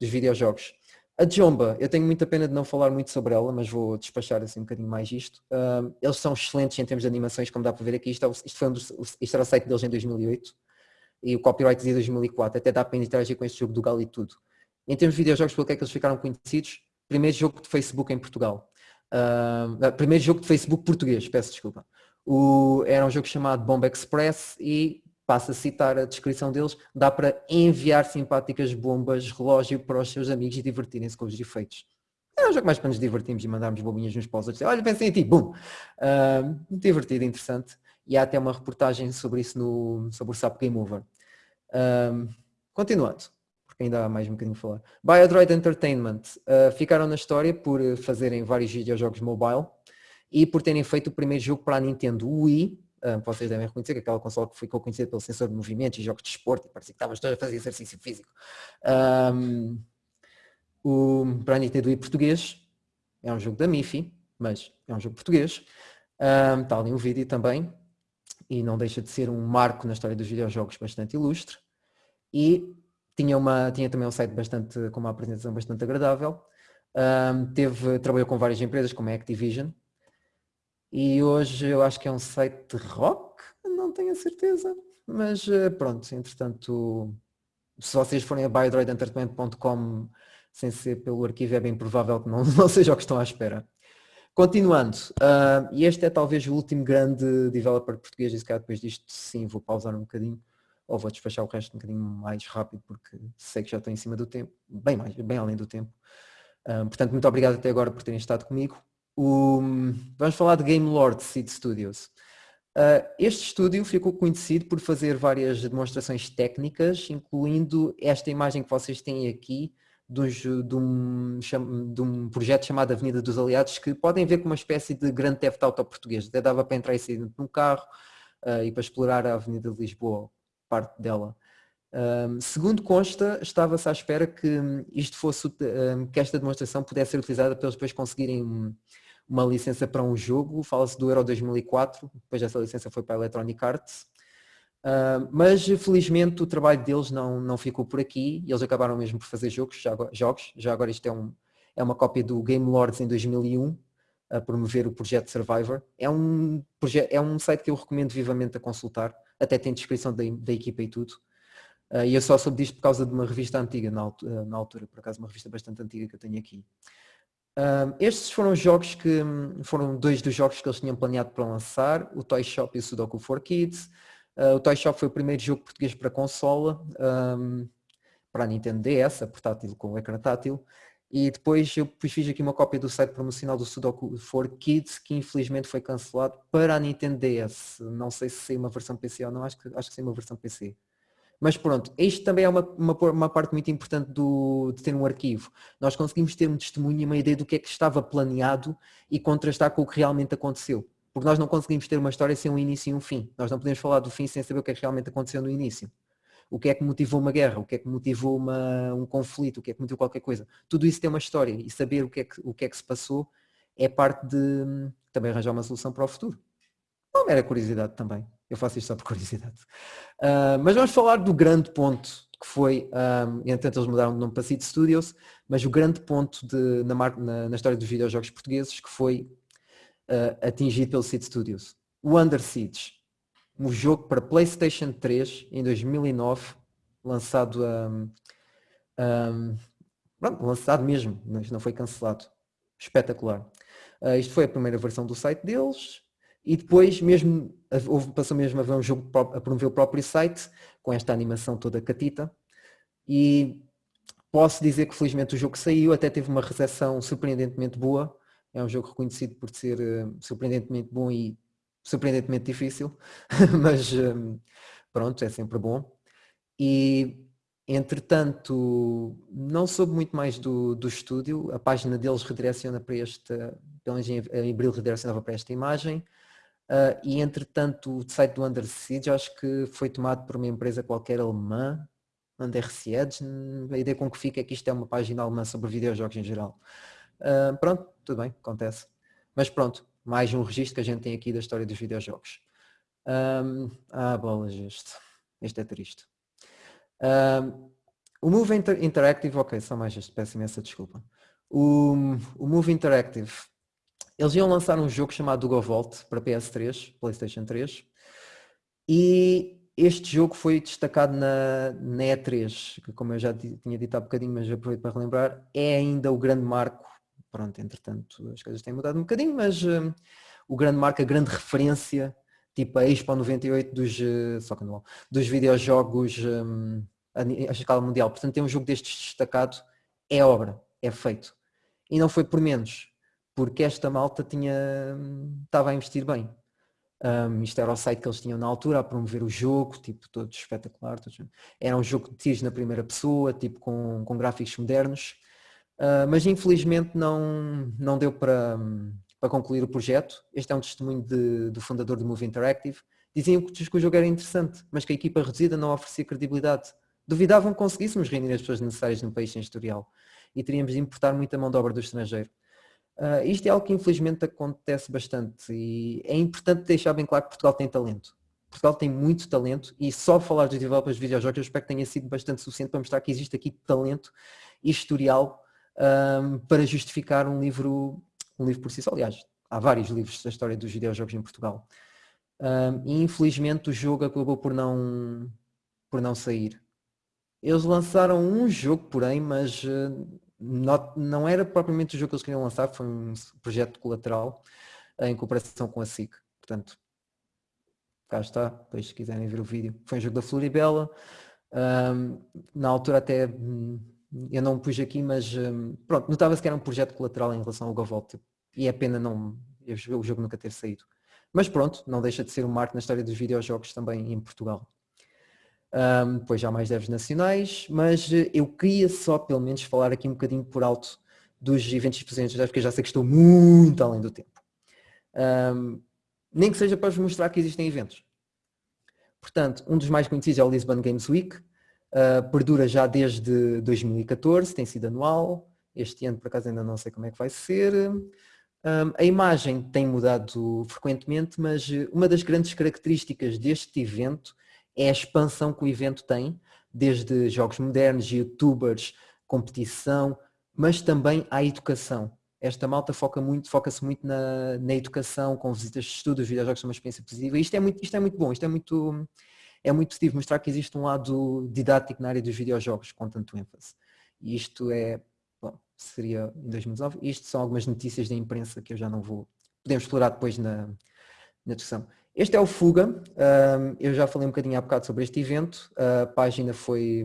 dos videojogos. A Jomba, eu tenho muita pena de não falar muito sobre ela, mas vou despachar assim um bocadinho mais isto. Um, eles são excelentes em termos de animações, como dá para ver aqui. Isto, é, isto, foi um dos, isto era o site deles em 2008 e o copyright dizia 2004. Até dá para interagir com este jogo do Gal e tudo. Em termos de videojogos, pelo que é que eles ficaram conhecidos? Primeiro jogo de Facebook em Portugal. Uh, primeiro jogo de Facebook português, peço desculpa. O, era um jogo chamado Bomb Express e passo a citar a descrição deles, dá para enviar simpáticas bombas relógio para os seus amigos e divertirem-se com os efeitos. É um jogo mais para nos divertirmos e mandarmos bobinhas nos os outros. Olha, pensem em ti, bum! Uh, divertido, interessante. E há até uma reportagem sobre isso no, sobre o SAP Game Over. Uh, continuando, porque ainda há mais um bocadinho a falar. Biodroid Entertainment uh, ficaram na história por fazerem vários videojogos mobile e por terem feito o primeiro jogo para a Nintendo Wii, vocês devem reconhecer que aquela consola que ficou conhecida pelo sensor de movimentos e jogos de esporte, parecia que todos a fazer exercício físico. Um, o Brand Nintendo português é um jogo da MIFI, mas é um jogo português. Um, está ali um vídeo também, e não deixa de ser um marco na história dos videojogos bastante ilustre. E tinha, uma, tinha também um site bastante, com uma apresentação bastante agradável. Um, teve, trabalhou com várias empresas, como a Activision, e hoje eu acho que é um site de rock, não tenho a certeza. Mas eh, pronto, entretanto, se vocês forem a biodroidentertainment.com sem ser pelo arquivo, é bem provável que não, não seja o que estão à espera. Continuando, uh, e este é talvez o último grande developer português, e se calhar depois disto sim vou pausar um bocadinho, ou vou despachar o resto um bocadinho mais rápido, porque sei que já estou em cima do tempo, bem, mais, bem além do tempo. Uh, portanto, muito obrigado até agora por terem estado comigo. O, vamos falar de Game Lord Seed Studios. Uh, este estúdio ficou conhecido por fazer várias demonstrações técnicas, incluindo esta imagem que vocês têm aqui de um, de um, de um projeto chamado Avenida dos Aliados, que podem ver como uma espécie de grande theft auto português. Até dava para entrar e sair num carro uh, e para explorar a Avenida de Lisboa, parte dela. Um, segundo consta, estava-se à espera que isto fosse, um, que esta demonstração pudesse ser utilizada para eles depois conseguirem uma licença para um jogo, fala-se do Euro 2004, depois essa licença foi para a Electronic Arts, uh, mas felizmente o trabalho deles não, não ficou por aqui eles acabaram mesmo por fazer jogos, já jogos, já agora isto é, um, é uma cópia do Game Lords em 2001, a promover o projeto Survivor. É um, é um site que eu recomendo vivamente a consultar, até tem descrição da, da equipa e tudo. Uh, e eu só soube disto por causa de uma revista antiga, na, na, altura, por acaso uma revista bastante antiga que eu tenho aqui. Estes foram jogos que foram dois dos jogos que eles tinham planeado para lançar, o Toy Shop e o Sudoku for Kids. Uh, o Toy Shop foi o primeiro jogo português para consola, um, para a Nintendo DS, a portátil com o ecrã tátil. E depois eu fiz aqui uma cópia do site promocional do Sudoku for Kids, que infelizmente foi cancelado para a Nintendo DS. Não sei se saiu uma versão PC ou não, acho que, acho que saiu uma versão PC. Mas pronto, isto também é uma, uma, uma parte muito importante do, de ter um arquivo. Nós conseguimos ter um testemunho e uma ideia do que é que estava planeado e contrastar com o que realmente aconteceu. Porque nós não conseguimos ter uma história sem um início e um fim. Nós não podemos falar do fim sem saber o que é que realmente aconteceu no início. O que é que motivou uma guerra, o que é que motivou uma, um conflito, o que é que motivou qualquer coisa. Tudo isso tem uma história e saber o que é que, o que, é que se passou é parte de também arranjar uma solução para o futuro. Uma mera curiosidade também. Eu faço isto só por curiosidade. Uh, mas vamos falar do grande ponto que foi, um, entretanto eles mudaram de nome para Seed Studios, mas o grande ponto de, na, na, na, história dos videojogos portugueses que foi uh, atingido pelo Seed Studios. O Under Siege, um jogo para Playstation 3 em 2009, lançado um, um, pronto, lançado mesmo, mas não foi cancelado. Espetacular. Uh, isto foi a primeira versão do site deles, e depois mesmo houve, passou mesmo a ver um jogo a promover o próprio site, com esta animação toda catita. E posso dizer que felizmente o jogo saiu, até teve uma recepção surpreendentemente boa. É um jogo reconhecido por ser uh, surpreendentemente bom e surpreendentemente difícil, mas um, pronto, é sempre bom. E entretanto, não soube muito mais do, do estúdio, a página deles redireciona para esta, pelo menos em abril redirecionava para esta imagem, Uh, e entretanto o site do Under Siege acho que foi tomado por uma empresa qualquer alemã, Under Siege, a ideia com que fica é que isto é uma página alemã sobre videojogos em geral. Uh, pronto, tudo bem, acontece. Mas pronto, mais um registro que a gente tem aqui da história dos videojogos. Um, ah, bolas este. Este é triste. Um, O Move Inter Interactive, ok, só mais este, peço imensa desculpa. O, o Move Interactive, eles iam lançar um jogo chamado Go Vault para PS3, PlayStation 3, e este jogo foi destacado na, na E3, que como eu já tinha dito há bocadinho, mas aproveito para relembrar, é ainda o grande marco, pronto, entretanto as coisas têm mudado um bocadinho, mas um, o grande marco, a grande referência, tipo a Expo 98 dos, uh, só que não, dos videojogos um, a, escala mundial. Portanto, tem um jogo destes destacado, é obra, é feito. E não foi por menos, porque esta malta tinha, estava a investir bem. Um, isto era o site que eles tinham na altura a promover o jogo, tipo, todo espetacular. Todo... Era um jogo de tiros na primeira pessoa, tipo, com, com gráficos modernos. Uh, mas infelizmente não, não deu para, para concluir o projeto. Este é um testemunho de, do fundador do Move Interactive. Diziam que, que o jogo era interessante, mas que a equipa reduzida não oferecia credibilidade. Duvidavam que conseguíssemos reunir as pessoas necessárias no país sem historial e teríamos de importar muita mão de obra do estrangeiro. Uh, isto é algo que infelizmente acontece bastante e é importante deixar bem claro que Portugal tem talento. Portugal tem muito talento e só falar dos developers de videojogos eu espero que tenha sido bastante suficiente para mostrar que existe aqui talento e historial um, para justificar um livro, um livro por si só. Aliás, há vários livros da história dos videojogos em Portugal. Um, e infelizmente o jogo acabou por não, por não sair. Eles lançaram um jogo, porém, mas uh, não, não era propriamente o jogo que eles queriam lançar, foi um projeto colateral em cooperação com a SIC. Portanto, cá está, depois se quiserem ver o vídeo. Foi um jogo da Floribela. Um, na altura até hum, eu não pus aqui, mas um, pronto, notava-se que era um projeto colateral em relação ao GoVolt e é pena não o jogo nunca ter saído. Mas pronto, não deixa de ser um marco na história dos videojogos também em Portugal um, depois já mais devs nacionais, mas eh, eu queria só pelo menos falar aqui um bocadinho por alto dos eventos presentes, porque já sei que estou muito além do tempo. Um, nem que seja para vos mostrar que existem eventos. Portanto, um dos mais conhecidos é o Lisbon Games Week, uh, perdura já desde 2014, tem sido anual, este ano por acaso ainda não sei como é que vai ser. Um, a imagem tem mudado frequentemente, mas eh, uma das grandes características deste evento é a expansão que o evento tem, desde jogos modernos, youtubers, competição, mas também a educação. Esta malta foca muito, foca-se muito na, na educação, com visitas de estudo, os videojogos são uma experiência positiva. Isto é muito, isto é muito bom, isto é muito, é muito positivo, mostrar que existe um lado didático na área dos videojogos, com tanto ênfase. E isto é, bom, seria em 2019, isto são algumas notícias da imprensa que eu já não vou, podemos explorar depois na, na discussão. Este é o Fuga, eu já falei um bocadinho há bocado sobre este evento, a página foi,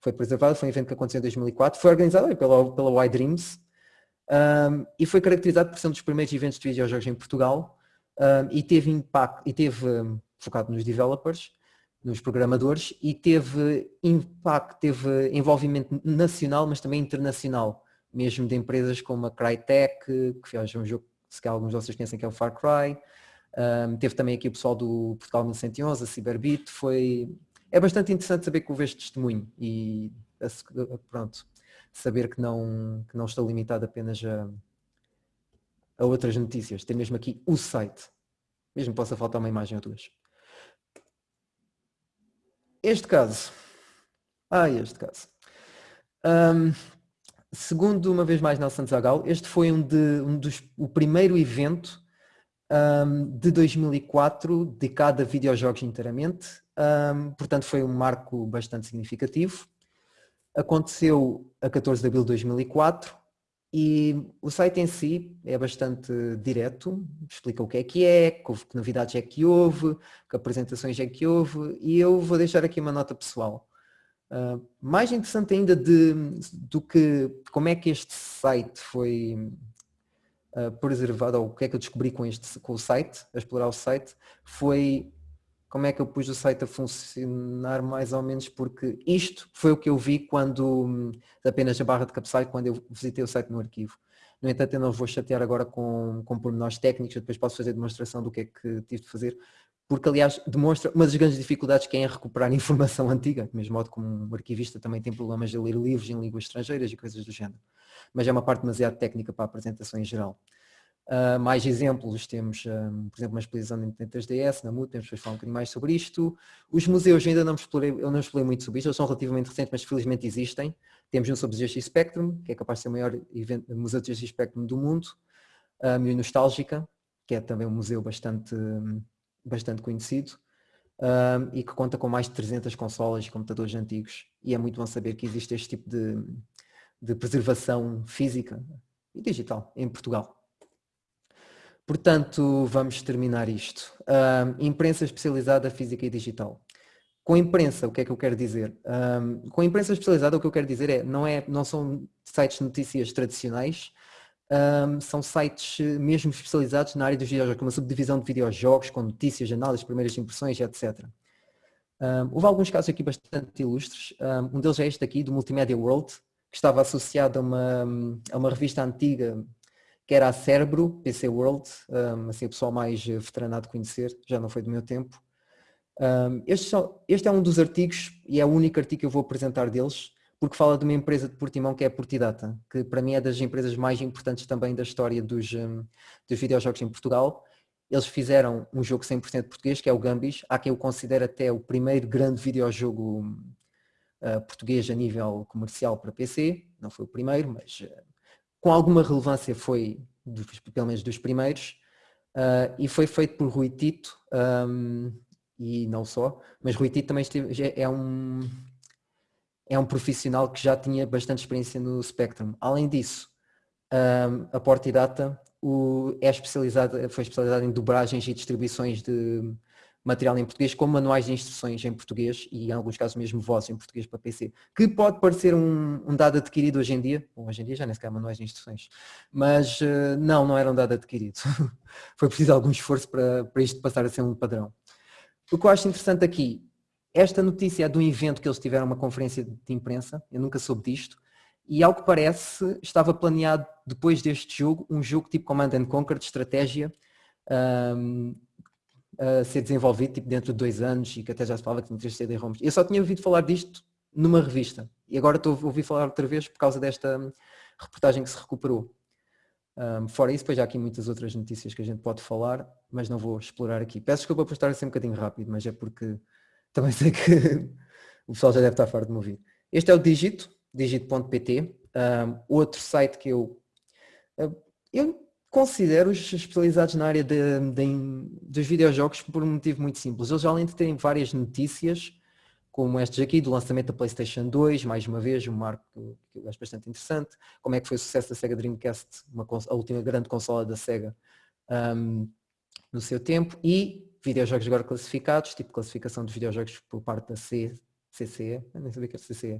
foi preservada, foi um evento que aconteceu em 2004, foi organizado pela, pela Y Dreams. E foi caracterizado por ser um dos primeiros eventos de videojogos em Portugal. E teve impacto, e teve focado nos developers, nos programadores e teve impacto, teve envolvimento nacional, mas também internacional, mesmo de empresas como a Crytek, que fez um jogo que alguns de vocês conhecem que é o Far Cry, um, teve também aqui o pessoal do Portugal 1111, a Cyberbit, foi... É bastante interessante saber que houve este testemunho e pronto, saber que não, que não estou limitado apenas a, a outras notícias. Tem mesmo aqui o site. Mesmo possa faltar uma imagem ou duas. Este caso. Ah, este caso. Um, segundo, uma vez mais, Nelson Zagal, este foi um, de, um dos, o primeiro evento um, de 2004 dedicado a videojogos inteiramente, um, portanto foi um marco bastante significativo. Aconteceu a 14 de abril de 2004 e o site em si é bastante direto, explica o que é que é, que, novidades é que houve, que apresentações é que houve e eu vou deixar aqui uma nota pessoal. Uh, mais interessante ainda de, do que como é que este site foi uh, preservado, ou o que é que eu descobri com, este, com o site, a explorar o site, foi como é que eu pus o site a funcionar mais ou menos, porque isto foi o que eu vi quando, apenas a barra de cabeçalho, quando eu visitei o site no arquivo. No entanto, eu não vou chatear agora com, com pormenores técnicos, eu depois posso fazer demonstração do que é que tive de fazer, porque aliás demonstra uma das grandes dificuldades que é em recuperar informação antiga, do mesmo modo como um arquivista também tem problemas de ler livros em línguas estrangeiras e coisas do género mas é uma parte demasiado técnica para a apresentação em geral. Uh, mais exemplos, temos, um, por exemplo, uma exposição de Nintendo 3DS, na MUT, temos depois falar um bocadinho mais sobre isto. Os museus ainda não explorei, eu não explorei muito sobre isto, eles são relativamente recentes, mas felizmente existem. Temos um sobre o GX Spectrum, que é capaz de ser o maior evento, museu de GX Spectrum do mundo, um, e Nostálgica, que é também um museu bastante, bastante conhecido, um, e que conta com mais de 300 consolas e computadores antigos. E é muito bom saber que existe este tipo de, de preservação física e digital em Portugal. Portanto, vamos terminar isto. Um, imprensa especializada física e digital. Com imprensa, o que é que eu quero dizer? Um, com imprensa especializada, o que eu quero dizer é, não, é, não são sites de notícias tradicionais, um, são sites mesmo especializados na área dos videojogos, uma subdivisão de videojogos, com notícias, análises, primeiras impressões, etc. Um, houve alguns casos aqui bastante ilustres. Um, deles é este aqui, do Multimedia World, que estava associado a uma, a uma revista antiga que era a Cérebro, PC World, assim o pessoal mais veteranado de conhecer, já não foi do meu tempo. Este, só, este, é um dos artigos e é o único artigo que eu vou apresentar deles, porque fala de uma empresa de Portimão que é a Portidata, que para mim é das empresas mais importantes também da história dos, um, dos videojogos em Portugal. Eles fizeram um jogo 100% português, que é o Gambis, há quem o considere até o primeiro grande videojogo uh, português a nível comercial para PC, não foi o primeiro, mas uh, com alguma relevância foi, dos, pelo menos dos primeiros, uh, e foi feito por Rui Tito, um, e não só, mas Rui Tito também esteve, é um é um profissional que já tinha bastante experiência no Spectrum. Além disso, um, a Portidata o, é especializada, foi especializada em dobragens e distribuições de material em português, com manuais de instruções em português e em alguns casos mesmo vozes em português para PC, que pode parecer um, um dado adquirido hoje em dia, Bom, hoje em dia já nem sequer há manuais de instruções, mas uh, não, não era um dado adquirido. Foi preciso algum esforço para, para isto passar a ser um padrão. O que eu acho interessante aqui, esta notícia é de um evento que eles tiveram uma conferência de imprensa, eu nunca soube disto, e ao que parece estava planeado depois deste jogo, um jogo tipo Command and Conquer de estratégia, um, a ser desenvolvido tipo, dentro de dois anos e que até já se falava que tinha 3 CD-ROMs. Eu só tinha ouvido falar disto numa revista e agora estou a ouvir falar outra vez por causa desta hum, reportagem que se recuperou. Um, fora isso, depois há aqui muitas outras notícias que a gente pode falar, mas não vou explorar aqui. Peço desculpa por estar assim um bocadinho rápido, mas é porque também sei que o pessoal já deve estar farto de me ouvir. Este é o Digito, digito.pt, um, outro site que eu, eu considero os especializados na área de, de, dos videojogos por um motivo muito simples. Eles além de terem várias notícias, como estas aqui, do lançamento da Playstation 2, mais uma vez, um marco que eu acho bastante interessante, como é que foi o sucesso da Sega Dreamcast, uma, a última grande consola da Sega um, no seu tempo, e videojogos agora classificados, tipo classificação dos videojogos por parte da C, CCE, nem sabia que era CCE.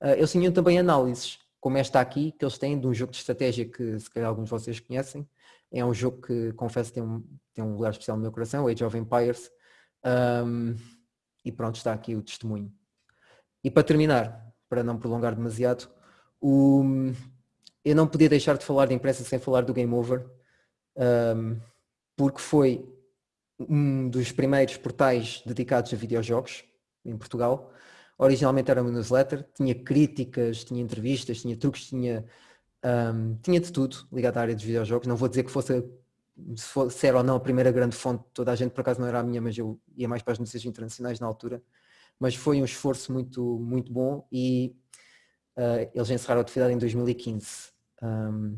Uh, eles tinham também análises como esta aqui, que eles têm de um jogo de estratégia que se calhar alguns de vocês conhecem. É um jogo que confesso tem um, tem um lugar especial no meu coração, Age of Empires. Um, e pronto, está aqui o testemunho. E para terminar, para não prolongar demasiado, o, eu não podia deixar de falar de imprensa sem falar do Game Over, um, porque foi um dos primeiros portais dedicados a videojogos em Portugal originalmente era uma newsletter, tinha críticas, tinha entrevistas, tinha truques, tinha, um, tinha de tudo ligado à área dos videojogos. Não vou dizer que fosse, se, fosse, se era ou não a primeira grande fonte, toda a gente por acaso não era a minha, mas eu ia mais para as notícias internacionais na altura. Mas foi um esforço muito, muito bom e uh, eles encerraram a atividade em 2015. Um,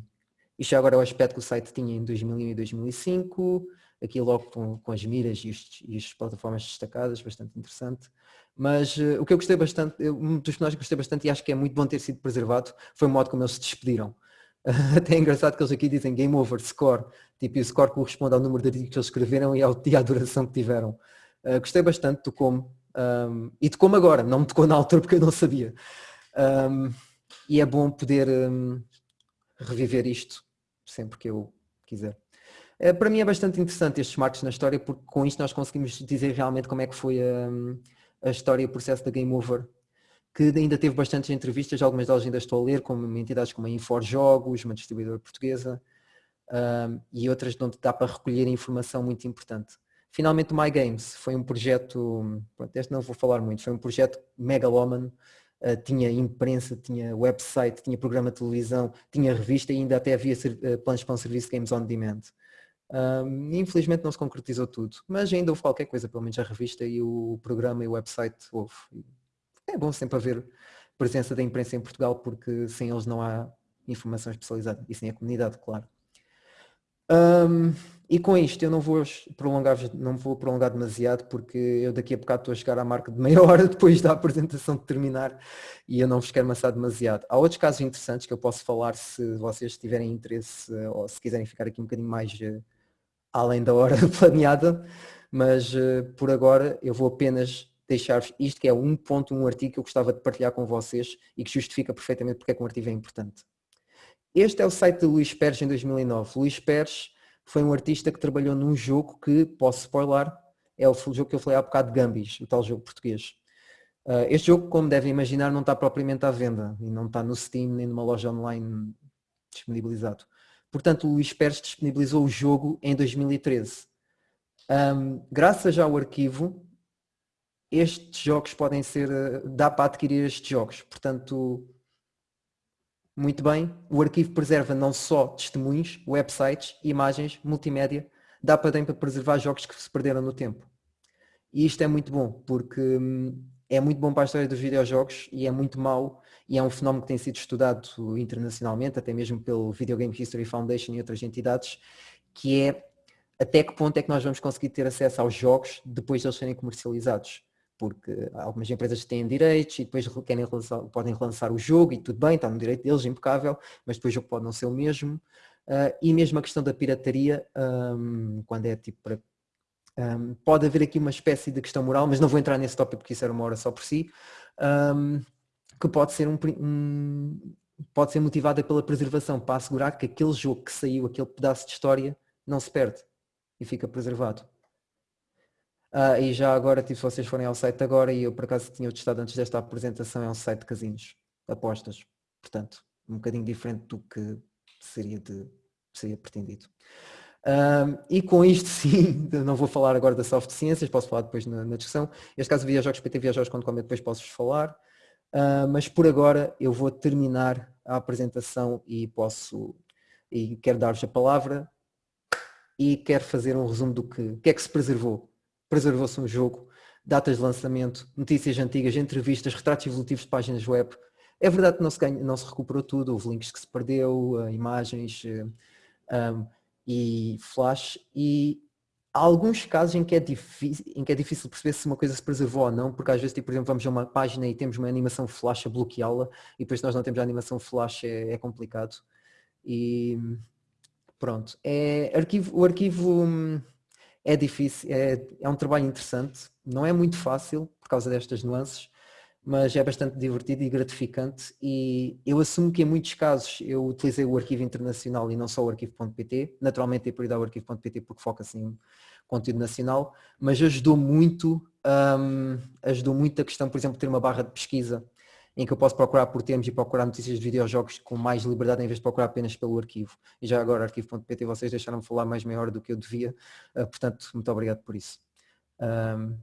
isto já agora é o aspecto que o site tinha em 2001 e 2005, aqui logo com, com as miras e, os, e as plataformas destacadas, bastante interessante. Mas uh, o que eu gostei bastante, eu, um dos personagens que gostei bastante e acho que é muito bom ter sido preservado foi o modo como eles se despediram. Uh, até é engraçado que eles aqui dizem game over, score, tipo, e o score corresponde ao número de artigos que eles escreveram e, ao, e à duração que tiveram. Uh, gostei bastante do como, um, e de como agora, não me tocou na altura porque eu não sabia. Um, e é bom poder um, reviver isto sempre que eu quiser. Uh, para mim é bastante interessante estes marcos na história porque com isto nós conseguimos dizer realmente como é que foi a a história e o processo da Game Over, que ainda teve bastantes entrevistas, algumas delas ainda estou a ler, como entidades como a Infor Jogos, uma distribuidora portuguesa, um, e outras onde dá para recolher informação muito importante. Finalmente o My Games foi um projeto, pronto, este não vou falar muito, foi um projeto megaloman, uh, tinha imprensa, tinha website, tinha programa de televisão, tinha revista e ainda até havia uh, planos para um serviço de Games on Demand. Um, infelizmente não se concretizou tudo, mas ainda houve qualquer coisa, pelo menos a revista e o programa e o website houve. É bom sempre haver presença da imprensa em Portugal porque sem eles não há informação especializada e sem a comunidade, claro. Um, e com isto eu não vou prolongar, não vou prolongar demasiado porque eu daqui a bocado estou a chegar à marca de meia hora depois da apresentação de terminar e eu não vos quero amassar demasiado. Há outros casos interessantes que eu posso falar se vocês tiverem interesse ou se quiserem ficar aqui um bocadinho mais uh, além da hora planeada, mas uh, por agora eu vou apenas deixar-vos isto que é um ponto, um artigo que eu gostava de partilhar com vocês e que justifica perfeitamente porque é que um artigo é importante. Este é o site de Luís Pérez em 2009. Luís Pérez foi um artista que trabalhou num jogo que, posso spoiler, é o jogo que eu falei há bocado de Gambis, o tal jogo português. Uh, este jogo, como devem imaginar, não está propriamente à venda e não está no Steam nem numa loja online disponibilizado. Portanto, o Luís Pérez disponibilizou o jogo em 2013. Um, graças ao arquivo, estes jogos podem ser, ah, dá para adquirir estes jogos. Portanto, muito bem, o arquivo preserva não só testemunhos, websites, imagens, multimédia, dá para também para preservar jogos que se perderam no tempo. E isto é muito bom, porque hum, é muito bom para a história dos videojogos e é muito mau e é um fenómeno que tem sido estudado internacionalmente, até mesmo pelo Video Game History Foundation e outras entidades, que é até que ponto é que nós vamos conseguir ter acesso aos jogos depois de eles serem comercializados porque algumas empresas têm direitos e depois querem relançar, podem relançar o jogo e tudo bem, está no direito deles, impecável, mas depois o jogo pode não ser o mesmo. Uh, e mesmo a questão da pirataria, um, quando é tipo para. Um, pode haver aqui uma espécie de questão moral, mas não vou entrar nesse tópico porque isso era uma hora só por si, um, que pode ser um, um, pode ser motivada pela preservação, para assegurar que aquele jogo que saiu, aquele pedaço de história, não se perde e fica preservado. Ah, e já agora, tipo, se vocês forem ao site agora, e eu por acaso tinha testado antes desta apresentação, é um site de casinos, apostas. Portanto, um bocadinho diferente do que seria, de, seria pretendido. Um, e com isto sim, não vou falar agora da soft ciências, posso falar depois na, na discussão. Este caso Videojogos PT Videojogos.com depois posso-vos falar. Uh, mas por agora eu vou terminar a apresentação e posso e quero dar-vos a palavra e quero fazer um resumo do que, que é que se preservou preservou-se um jogo, datas de lançamento, notícias antigas, entrevistas, retratos evolutivos de páginas web. É verdade que não se, ganha, não se recuperou tudo, houve links que se perdeu, uh, imagens um, e flash e há alguns casos em que, é difícil, em que é difícil perceber se uma coisa se preservou ou não, porque às vezes, tipo, por exemplo, vamos a uma página e temos uma animação flash a bloqueá-la e depois nós não temos a animação flash é, é complicado. E pronto, é, arquivo, o arquivo hum, é difícil, é, é um trabalho interessante, não é muito fácil por causa destas nuances, mas é bastante divertido e gratificante e eu assumo que em muitos casos eu utilizei o arquivo internacional e não só o arquivo.pt, naturalmente é prioridade o arquivo.pt porque foca assim em conteúdo nacional, mas ajudou muito, um, ajudou muito a questão, por exemplo, de ter uma barra de pesquisa em que eu posso procurar por termos e procurar notícias de videojogos com mais liberdade em vez de procurar apenas pelo arquivo. E já agora arquivo.pt vocês deixaram-me falar mais meia hora do que eu devia, uh, portanto muito obrigado por isso. Um,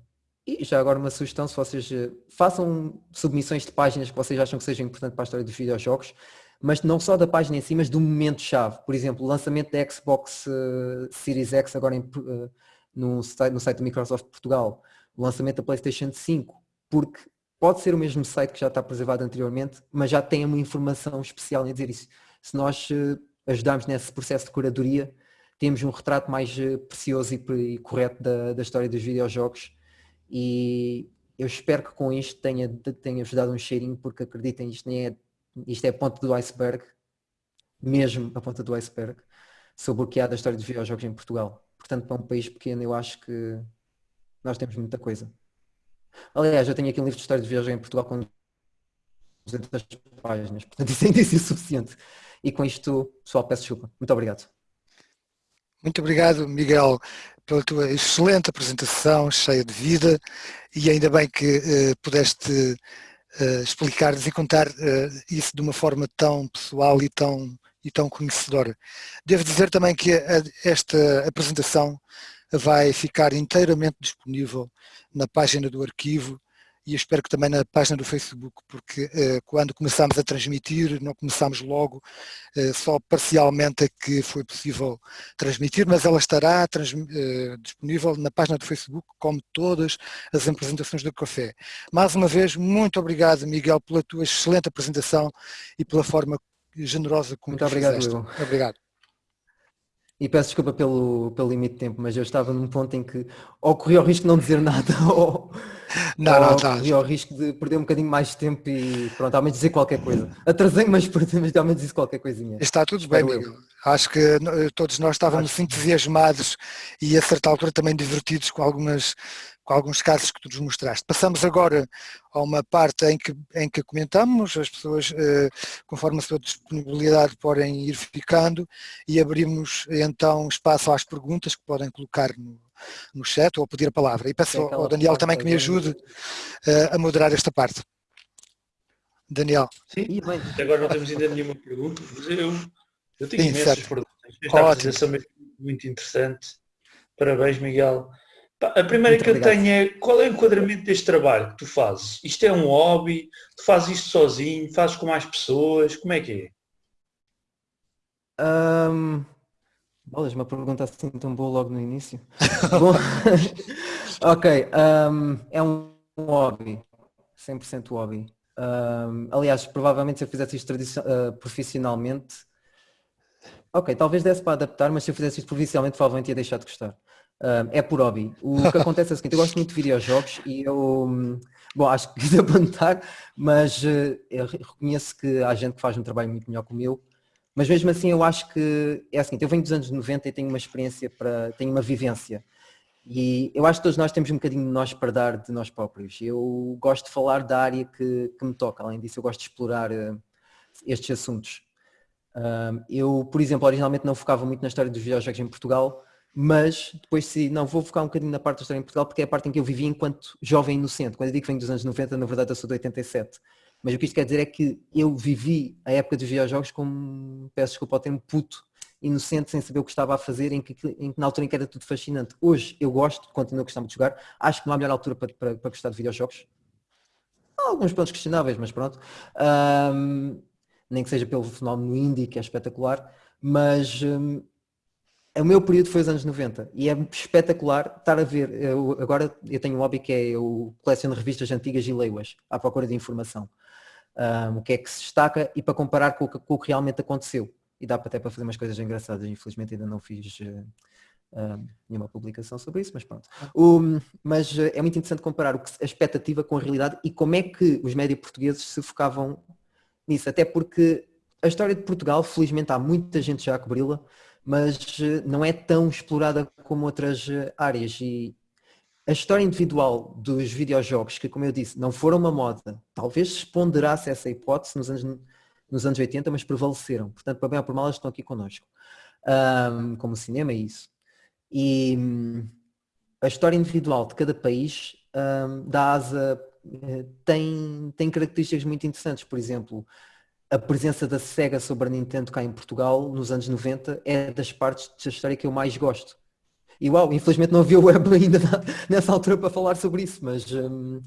e já agora uma sugestão, se vocês uh, façam submissões de páginas que vocês acham que sejam importantes para a história dos videojogos, mas não só da página em si, mas do momento-chave. Por exemplo, o lançamento da Xbox uh, Series X agora em, no, site, no site do Microsoft Portugal, o lançamento da PlayStation 5, porque pode ser o mesmo site que já está preservado anteriormente, mas já tem uma informação especial em dizer isso. Se nós ajudarmos nesse processo de curadoria, temos um retrato mais precioso e, e correto da, da, história dos videojogos e eu espero que com isto tenha, tenha ajudado um cheirinho, porque acreditem, isto, nem é, isto é a ponta do iceberg, mesmo a ponta do iceberg, sobre o que há da história dos videojogos em Portugal. Portanto, para um país pequeno, eu acho que nós temos muita coisa. Aliás, eu tenho aqui um livro de história de viagem em Portugal com 200 páginas, portanto isso é indício suficiente. E com isto, pessoal, peço desculpa. Muito obrigado. Muito obrigado, Miguel, pela tua excelente apresentação, cheia de vida, e ainda bem que uh, pudeste uh, explicar-nos e contar uh, isso de uma forma tão pessoal e tão, e tão conhecedora. Devo dizer também que a, esta apresentação vai ficar inteiramente disponível na página do arquivo e espero que também na página do Facebook, porque uh, quando começámos a transmitir, não começámos logo, uh, só parcialmente é que foi possível transmitir, mas ela estará uh, disponível na página do Facebook, como todas as apresentações do café. Mais uma vez, muito obrigado, Miguel, pela tua excelente apresentação e pela forma generosa como muito obrigado, fizeste. Muito obrigado. E peço desculpa pelo, pelo limite de tempo, mas eu estava num ponto em que ou corri o risco de não dizer nada ou, não, não, tá. corri o risco de perder um bocadinho mais de tempo e pronto, ao menos dizer qualquer coisa. Atrasei, mas, mas ao menos disse qualquer coisinha. Está tudo Espero bem, Miguel. Acho que todos nós estávamos Acho... entusiasmados e a certa altura também divertidos com algumas com alguns casos que tu nos mostraste. Passamos agora a uma parte em que, em que comentamos, as pessoas, eh, conforme a sua disponibilidade, podem ir ficando e abrimos então espaço às perguntas que podem colocar no, no chat ou pedir a palavra. E peço ao Daniel também que me ajude eh, a moderar esta parte. Daniel. Sim, agora não temos ainda nenhuma pergunta, mas eu, eu tenho Sim, imensas certo. perguntas. Esta apresentação é muito interessante. Parabéns, Miguel. A primeira Muito que obrigado. eu tenho é qual é o enquadramento deste trabalho que tu fazes? Isto é um hobby? Tu fazes isto sozinho? Fazes com mais pessoas? Como é que é? Um, bolas, uma pergunta assim tão boa logo no início. Bom, ok, um, é um hobby, 100% hobby. Um, aliás, provavelmente se eu fizesse isto uh, profissionalmente, ok, talvez desse para adaptar, mas se eu fizesse isto profissionalmente provavelmente ia deixar de gostar. É por hobby. O que acontece é o seguinte, eu gosto muito de videojogos e eu, bom, acho que quis apontar, mas uh, eu reconheço que há gente que faz um trabalho muito melhor que o meu, mas mesmo assim eu acho que é o seguinte, eu venho dos anos 90 e tenho uma experiência para, tenho uma vivência. E eu acho que todos nós temos um bocadinho de nós para dar de nós próprios. Eu gosto de falar da área que, que me toca, além disso eu gosto de explorar uh, estes assuntos. eu, por exemplo, originalmente não focava muito na história dos videojogos em Portugal, mas depois se não vou focar um bocadinho na parte da história em Portugal porque é a parte em que eu vivi enquanto jovem inocente. Quando eu digo que venho dos anos 90, na verdade eu sou de 87. Mas o que isto quer dizer é que eu vivi a época dos videojogos como, peço desculpa ao termo, puto, inocente, sem saber o que estava a fazer, em que, em que, na altura em que era tudo fascinante. Hoje eu gosto, continuo a gostar de jogar, acho que não há melhor altura para, para, para gostar de videojogos. Há alguns pontos questionáveis, mas pronto. Um, nem que seja pelo fenómeno indie, que é espetacular, mas um, o meu período foi os anos 90 e é espetacular estar a ver. Eu, agora eu tenho um hobby que é eu coleciono revistas antigas e leio-as à procura de informação. Um, o que é que se destaca e para comparar com, com, o que realmente aconteceu. E dá até para fazer umas coisas engraçadas. Infelizmente ainda não fiz uh, nenhuma publicação sobre isso, mas pronto. mas uh, é muito interessante comparar o que, a expectativa com a realidade e como é que os médios portugueses se focavam nisso. Até porque a história de Portugal, felizmente há muita gente já a cobri-la, mas eh, não é tão explorada como outras eh, áreas. E a história individual dos videojogos, que como eu disse, não foram uma moda, talvez se ponderasse essa hipótese nos anos, nos anos 80, mas prevaleceram. Portanto, para bem ou por mal, elas estão aqui connosco. Um, como cinema é isso. E um, a história individual de cada país um, da asa eh, tem, tem características muito interessantes. Por exemplo, a presença da Sega sobre a Nintendo cá em Portugal nos anos 90 é das partes da história que eu mais gosto. E uau, infelizmente não havia web ainda nessa altura para falar sobre isso, mas um,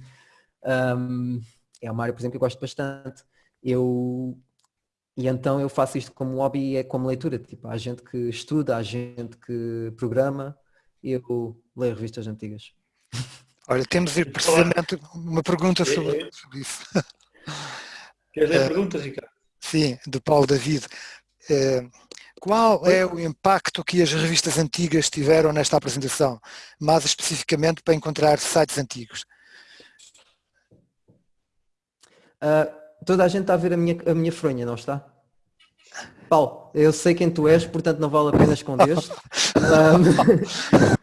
um, é uma área, por exemplo, que eu gosto bastante. Eu, e então eu faço isto como hobby e é como leitura. Tipo, há gente que estuda, há gente que programa e eu leio revistas antigas. Olha, temos precisamente uma pergunta sobre, sobre isso. Queres ler a pergunta, Ricardo? Sim, de Paulo David. Eh, qual é o impacto que as revistas antigas tiveram nesta apresentação, mais especificamente para encontrar sites antigos? Uh, toda a gente está a ver a minha, a minha fronha, não está? Paulo, eu sei quem tu és, portanto não vale a pena esconder.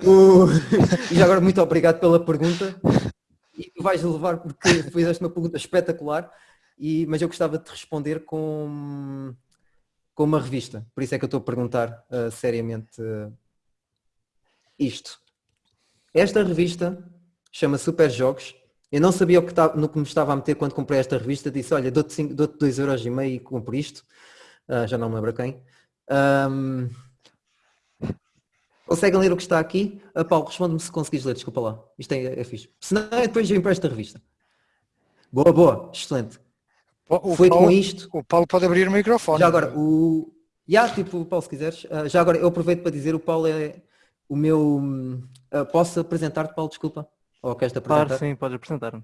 um, e já agora muito obrigado pela pergunta. E tu vais levar porque fizeste uma pergunta espetacular e, mas eu gostava de te responder com, com uma revista. Por isso é que eu estou a perguntar uh, seriamente uh, isto. Esta revista chama Super Jogos. Eu não sabia o que tá, no que me estava a meter quando comprei esta revista. Disse, olha, dou-te 2,5€ euros e meio e compro isto. Uh, já não me lembro quem. Um, conseguem ler o que está aqui? Uh, Paulo, responde-me se conseguires ler, desculpa lá. Isto é, é fixe. Senão, depois eu empresto a revista. Boa, boa, excelente. O Foi Paulo, com isto. O Paulo pode abrir o microfone. Já agora, o. Já, tipo, Paulo, se quiseres. Uh, já agora, eu aproveito para dizer, o Paulo é o meu. Uh, posso apresentar-te, Paulo, desculpa? Ou queres-te apresentar? Claro, sim, podes apresentar-me.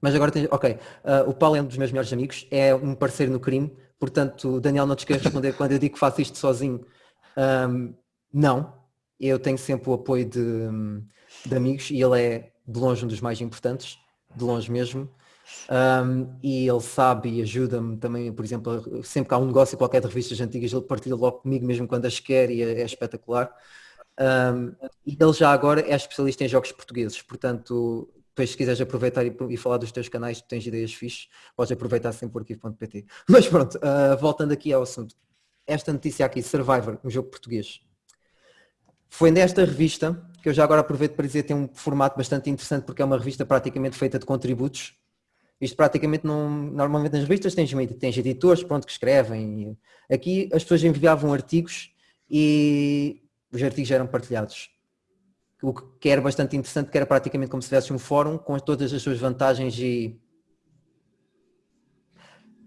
Mas agora tens. Ok. Uh, o Paulo é um dos meus melhores amigos, é um parceiro no crime, portanto, Daniel, não te esqueças de responder quando eu digo que faço isto sozinho. Um, não. Eu tenho sempre o apoio de, de amigos e ele é de longe um dos mais importantes, de longe mesmo. Um, e ele sabe e ajuda-me também, por exemplo, sempre que há um negócio qualquer de revistas antigas, ele partilha logo comigo mesmo quando as quer e é, é espetacular. Um, e ele já agora é especialista em jogos portugueses, portanto, depois se quiseres aproveitar e, e falar dos teus canais, tens ideias fixes, podes aproveitar sempre por arquivo.pt. Mas pronto, uh, voltando aqui ao assunto. Esta notícia aqui, Survivor, um jogo português. Foi nesta revista, que eu já agora aproveito para dizer, tem um formato bastante interessante porque é uma revista praticamente feita de contributos. Isto praticamente não. Normalmente nas revistas tens, tens editores pronto, que escrevem. Aqui as pessoas enviavam artigos e os artigos eram partilhados. O que era bastante interessante, que era praticamente como se tivesse um fórum com todas as suas vantagens e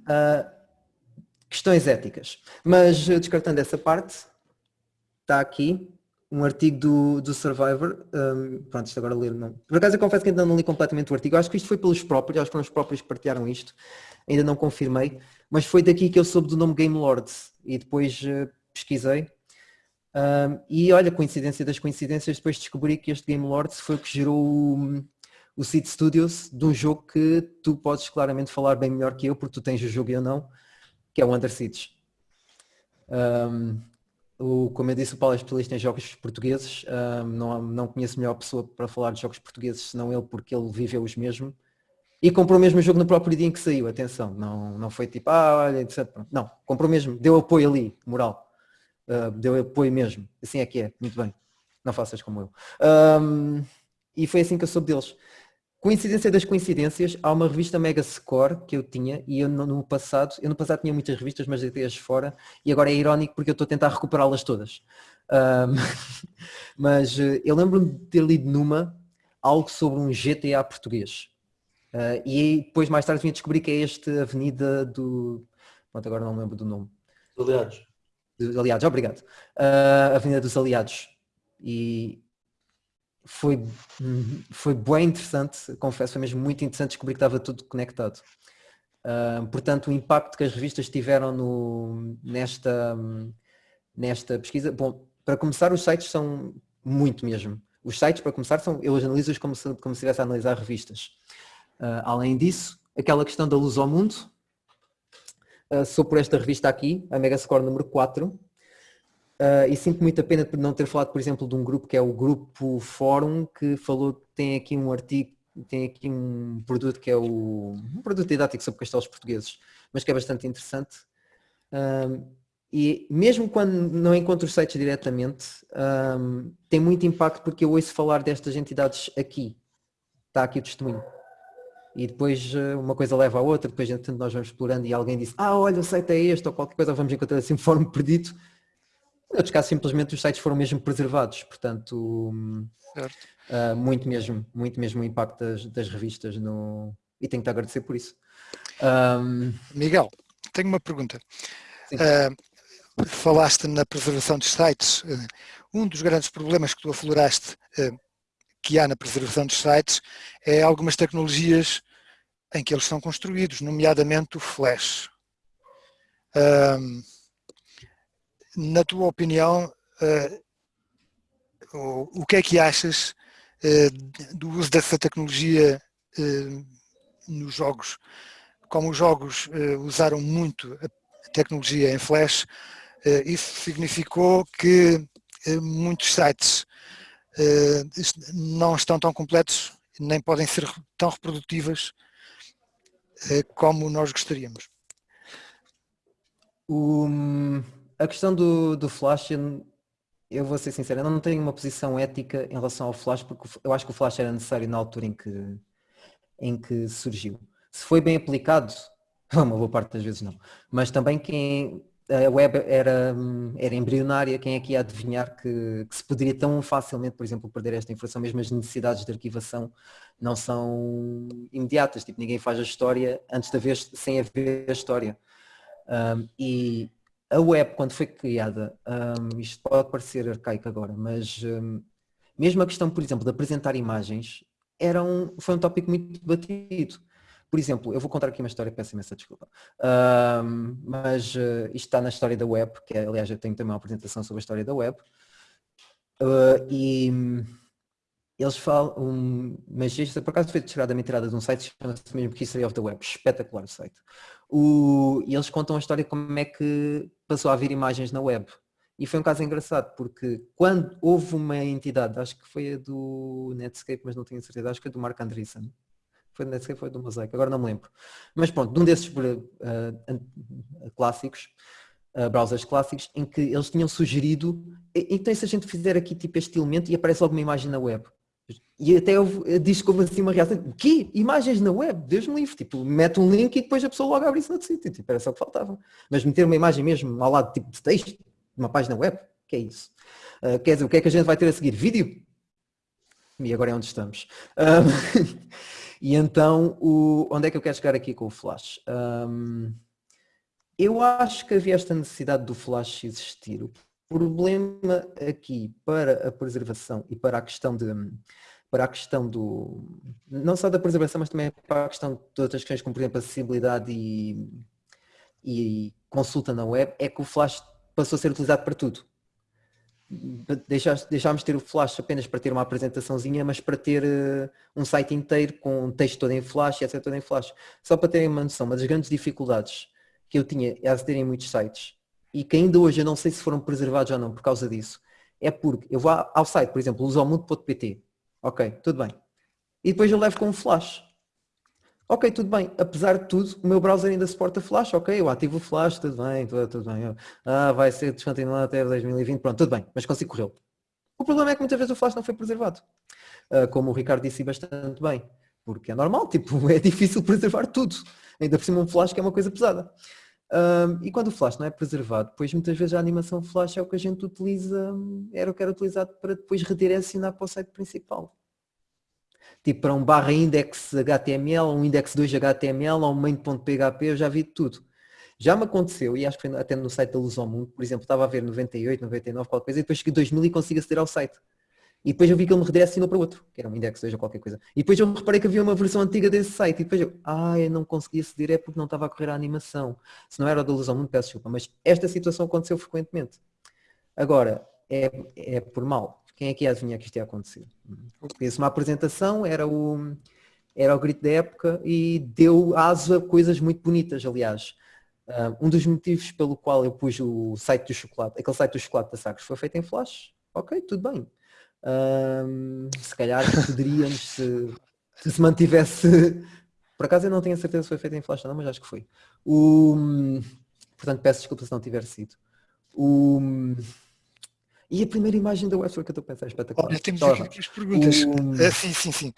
uh, questões éticas. Mas descartando essa parte, está aqui um artigo do, do Survivor, um, pronto, isto agora ler não. Por acaso eu confesso que ainda não li completamente o artigo, acho que isto foi pelos próprios, acho que foram os próprios que partilharam isto, ainda não confirmei, mas foi daqui que eu soube do nome Game Lords e depois uh, pesquisei. Um, e olha, coincidência das coincidências, depois descobri que este Game Lords foi o que gerou o, o Seed Studios de um jogo que tu podes claramente falar bem melhor que eu, porque tu tens o jogo e eu não, que é o Under. Um, o, como eu disse, o Paulo é especialista em jogos portugueses. Um, não, não conheço melhor pessoa para falar de jogos portugueses senão ele, porque ele viveu os mesmo. E comprou o mesmo jogo no próprio dia em que saiu, atenção. Não, não foi tipo, ah, olha, etc. Não, comprou mesmo, deu apoio ali, moral. Uh, deu apoio mesmo. Assim é que é, muito bem. Não faças como eu. Um, e foi assim que eu soube deles. Coincidência das coincidências, há uma revista Mega Score que eu tinha e eu no passado, eu no passado tinha muitas revistas, mas deitei-as fora e agora é irónico porque eu estou a tentar recuperá-las todas. Um, mas eh, eu lembro-me de ter lido numa algo sobre um GTA português. Uh, e depois mais tarde vim a descobrir que é esta avenida do. Pronto, agora não lembro do nome. Aliados. Aliados, obrigado. Uh, Avenida dos Aliados. E foi, foi bem interessante, confesso, foi mesmo muito interessante descobrir que estava tudo conectado. Uh, portanto, o impacto que as revistas tiveram no, nesta, nesta pesquisa, bom, para começar os sites são muito mesmo. Os sites, para começar, são, eu os analiso como se, como se estivesse a analisar revistas. Uh, além disso, aquela questão da luz ao mundo, uh, sou por esta revista aqui, a Megascore número 4, Uh, e sinto muita pena por não ter falado, por exemplo, de um grupo que é o Grupo Fórum, que falou, tem aqui um artigo, tem aqui um produto que é o, um produto didático sobre castelos portugueses, mas que é bastante interessante. Um, e mesmo quando não encontro os sites diretamente, um, tem muito impacto porque eu ouço falar destas entidades aqui. Está aqui o testemunho. E depois ah, uma coisa leva a outra, depois entretanto nós vamos explorando e alguém diz, ah olha o site é este ou qualquer coisa, vamos encontrar assim um fórum perdido outros casos, simplesmente os sites foram mesmo preservados, portanto, uh, muito mesmo, muito mesmo o impacto das, das, revistas no... e tenho que te agradecer por isso. Um... Miguel, tenho uma pergunta. Uh, falaste na preservação dos sites. Uh, um dos grandes problemas que tu afloraste que há na preservação dos sites é algumas tecnologias em que eles são construídos, nomeadamente o Flash na tua opinião, uh, o, que é que achas uh, do uso dessa tecnologia uh, nos jogos? Como os jogos usaram muito a tecnologia em Flash, isso significou que muitos sites não estão tão completos, nem podem ser tão reprodutivas como nós gostaríamos. Um a questão do, do Flash, eu vou ser sincero, eu não tenho uma posição ética em relação ao Flash, porque eu acho que o Flash era necessário na altura em que, em que surgiu. Se foi bem aplicado, uma boa parte das vezes não, mas também quem a web era, era embrionária, quem é que ia adivinhar que, que, se poderia tão facilmente, por exemplo, perder esta informação, mesmo as necessidades de arquivação não são imediatas, tipo, ninguém faz a história antes de haver, sem haver a história. Um, e a web, quando foi criada, um, isto pode parecer arcaico agora, mas um, mesmo a questão, por exemplo, de apresentar imagens, era um, foi um tópico muito debatido. Por exemplo, eu vou contar aqui uma história, peço imensa desculpa, um, mas uh, isto está na história da web, que aliás eu tenho também uma apresentação sobre a história da web, uh, e eles falam, um, mas isto por acaso foi tirada uma de um site que chama-se mesmo History of the Web, espetacular site. O, e eles contam a história de como é que passou a haver imagens na web. E foi um caso engraçado, porque quando houve uma entidade, acho que foi a do Netscape, mas não tenho certeza, acho que foi do Mark Andreessen, foi do Netscape, foi do Mosaic, agora não me lembro. Mas pronto, de um desses uh, clássicos, uh, browsers clássicos, em que eles tinham sugerido, então se a gente fizer aqui tipo este elemento e aparece logo uma imagem na web. E até eu, diz houve assim uma reação, o quê? Imagens na web? Deus me livre, tipo, mete um link e depois a pessoa logo abre isso no sítio, tipo, era só o que faltava. Mas meter uma imagem mesmo ao lado tipo de texto, uma página web, que é isso? Uh, quer dizer, o que é que a gente vai ter a seguir? Vídeo? E agora é onde estamos. Um, e então, o, onde é que eu quero chegar aqui com o Flash? Um, eu acho que havia esta necessidade do Flash existir. O problema aqui para a preservação e para a questão de para a questão do não só da preservação, mas também para a questão de outras questões como por exemplo acessibilidade e, e consulta na web, é que o Flash passou a ser utilizado para tudo. Deixámos de ter o Flash apenas para ter uma apresentaçãozinha, mas para ter uh, um site inteiro com um texto todo em Flash e etc. todo em Flash. Só para terem uma noção, uma das grandes dificuldades que eu tinha a aceder em muitos sites e que ainda hoje eu não sei se foram preservados ou não por causa disso, é porque eu vou ao site, por exemplo, usomundo.pt, ok, tudo bem, e depois eu levo com um flash. Ok, tudo bem, apesar de tudo, o meu browser ainda suporta flash, ok, eu ativo o flash, tudo bem, tudo, tudo bem. Ah, vai ser descontinuado até 2020, pronto, tudo bem, mas consigo corrê-lo. O problema é que muitas vezes o flash não foi preservado. Uh, como o Ricardo disse bastante bem, porque é normal, tipo, é difícil preservar tudo. Ainda por cima um flash que é uma coisa pesada. Um, e quando o flash não é preservado, depois muitas vezes a animação flash é o que a gente utiliza, era o que era utilizado para depois redirecionar para o site principal. Tipo para um barra index HTML, um index 2 HTML ou um main.php, eu já vi tudo. Já me aconteceu, e acho que foi até no site da Luz ao Mundo, por exemplo, estava a ver 98, 99, qualquer coisa, e depois cheguei 2000 e consigo aceder ao site. E depois eu vi que ele me redirecionou para outro, que era um index 2 ou qualquer coisa. E depois eu reparei que havia uma versão antiga desse site. E depois eu, ah, eu não conseguia aceder, é porque não estava a correr a animação. Se não era da luz ao mundo, peço desculpa. Mas esta situação aconteceu frequentemente. Agora, é, é por mal. Quem é que ia adivinhar que isto ia acontecer? Fez uma apresentação, era o, era o grito da época e deu aso a coisas muito bonitas, aliás. Um dos motivos pelo qual eu pus o site do chocolate, aquele site do chocolate da Sagres, foi feito em Flash. Ok, tudo bem um, se calhar poderíamos, se, se mantivesse. Por acaso eu não tenho certeza se foi feito em flash não, mas acho que foi. O, portanto, peço desculpa se não tiver sido. O, e a primeira imagem da website que eu estou a pensar é espetacular. Olha, temos aqui as perguntas. Uh, sim, sim, sim.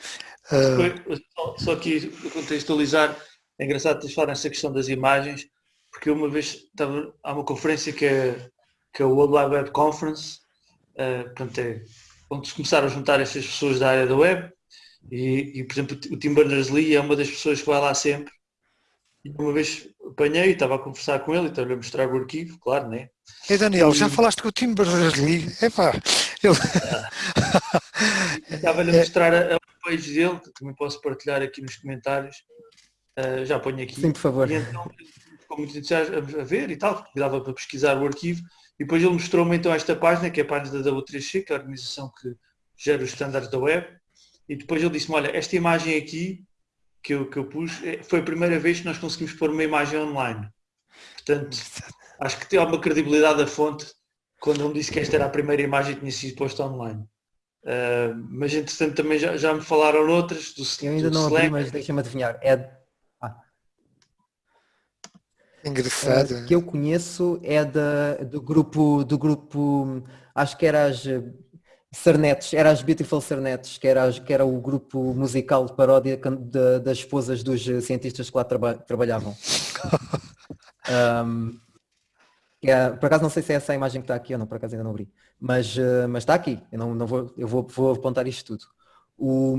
Uh... Só, só aqui contextualizar, é engraçado ter falar nessa questão das imagens, porque uma vez estava, há uma conferência que é, que é o World Wide Web Conference, uh, portanto é onde se começaram a juntar estas pessoas da área da web e, e por exemplo o Tim Berners-Lee é uma das pessoas que vai lá sempre e uma vez apanhei e estava a conversar com ele e estava a mostrar o arquivo, claro, né? E Daniel, e... já falaste com o Tim Berners-Lee? Epá, ele... Estava-lhe a mostrar a, a page dele, que também posso partilhar aqui nos comentários. Uh, já ponho aqui. Sim, por favor. E então ficou muito entusiasmado a ver e tal, dava para pesquisar o arquivo e depois ele mostrou-me então esta página, que é a página da W3C, que é a organização que gera os estándares da web. E depois ele disse-me, olha, esta imagem aqui que eu, que eu pus, é, foi a primeira vez que nós conseguimos pôr uma imagem online. Portanto, acho que tem alguma credibilidade da fonte quando ele disse que esta era a primeira imagem que tinha sido posta online. Uh, mas entretanto também já, já me falaram outras do Eu ainda do não abri, mas deixa-me adivinhar. É Engraçado. Uh, que eu conheço é da, do grupo, do grupo, acho que era as Sarnetes, era as Beautiful Sarnetes, que era, que era o grupo musical de paródia de, das esposas dos cientistas que lá traba, trabalhavam. um, É, por acaso não sei se é essa a imagem que está aqui ou não, por acaso ainda não abri. Mas, uh, mas está aqui, eu, não, não vou, eu vou, vou apontar isto tudo. O,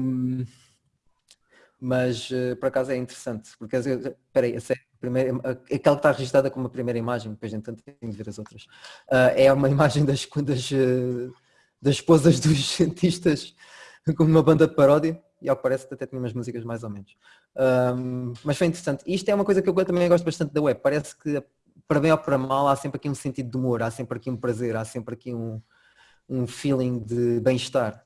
mas uh, por acaso é interessante, porque espera aí, primeira, aquela que está registrada como a primeira imagem, depois entanto tem de ver as outras, uh, é uma imagem das, das, das esposas dos cientistas como uma banda de paródia e ao que parece até tinha umas músicas mais ou menos. Um, mas foi interessante. Isto é uma coisa que eu também gosto bastante da web. Parece que para bem ou para mal há sempre aqui um sentido de humor, há sempre aqui um prazer, há sempre aqui um, um feeling de bem-estar.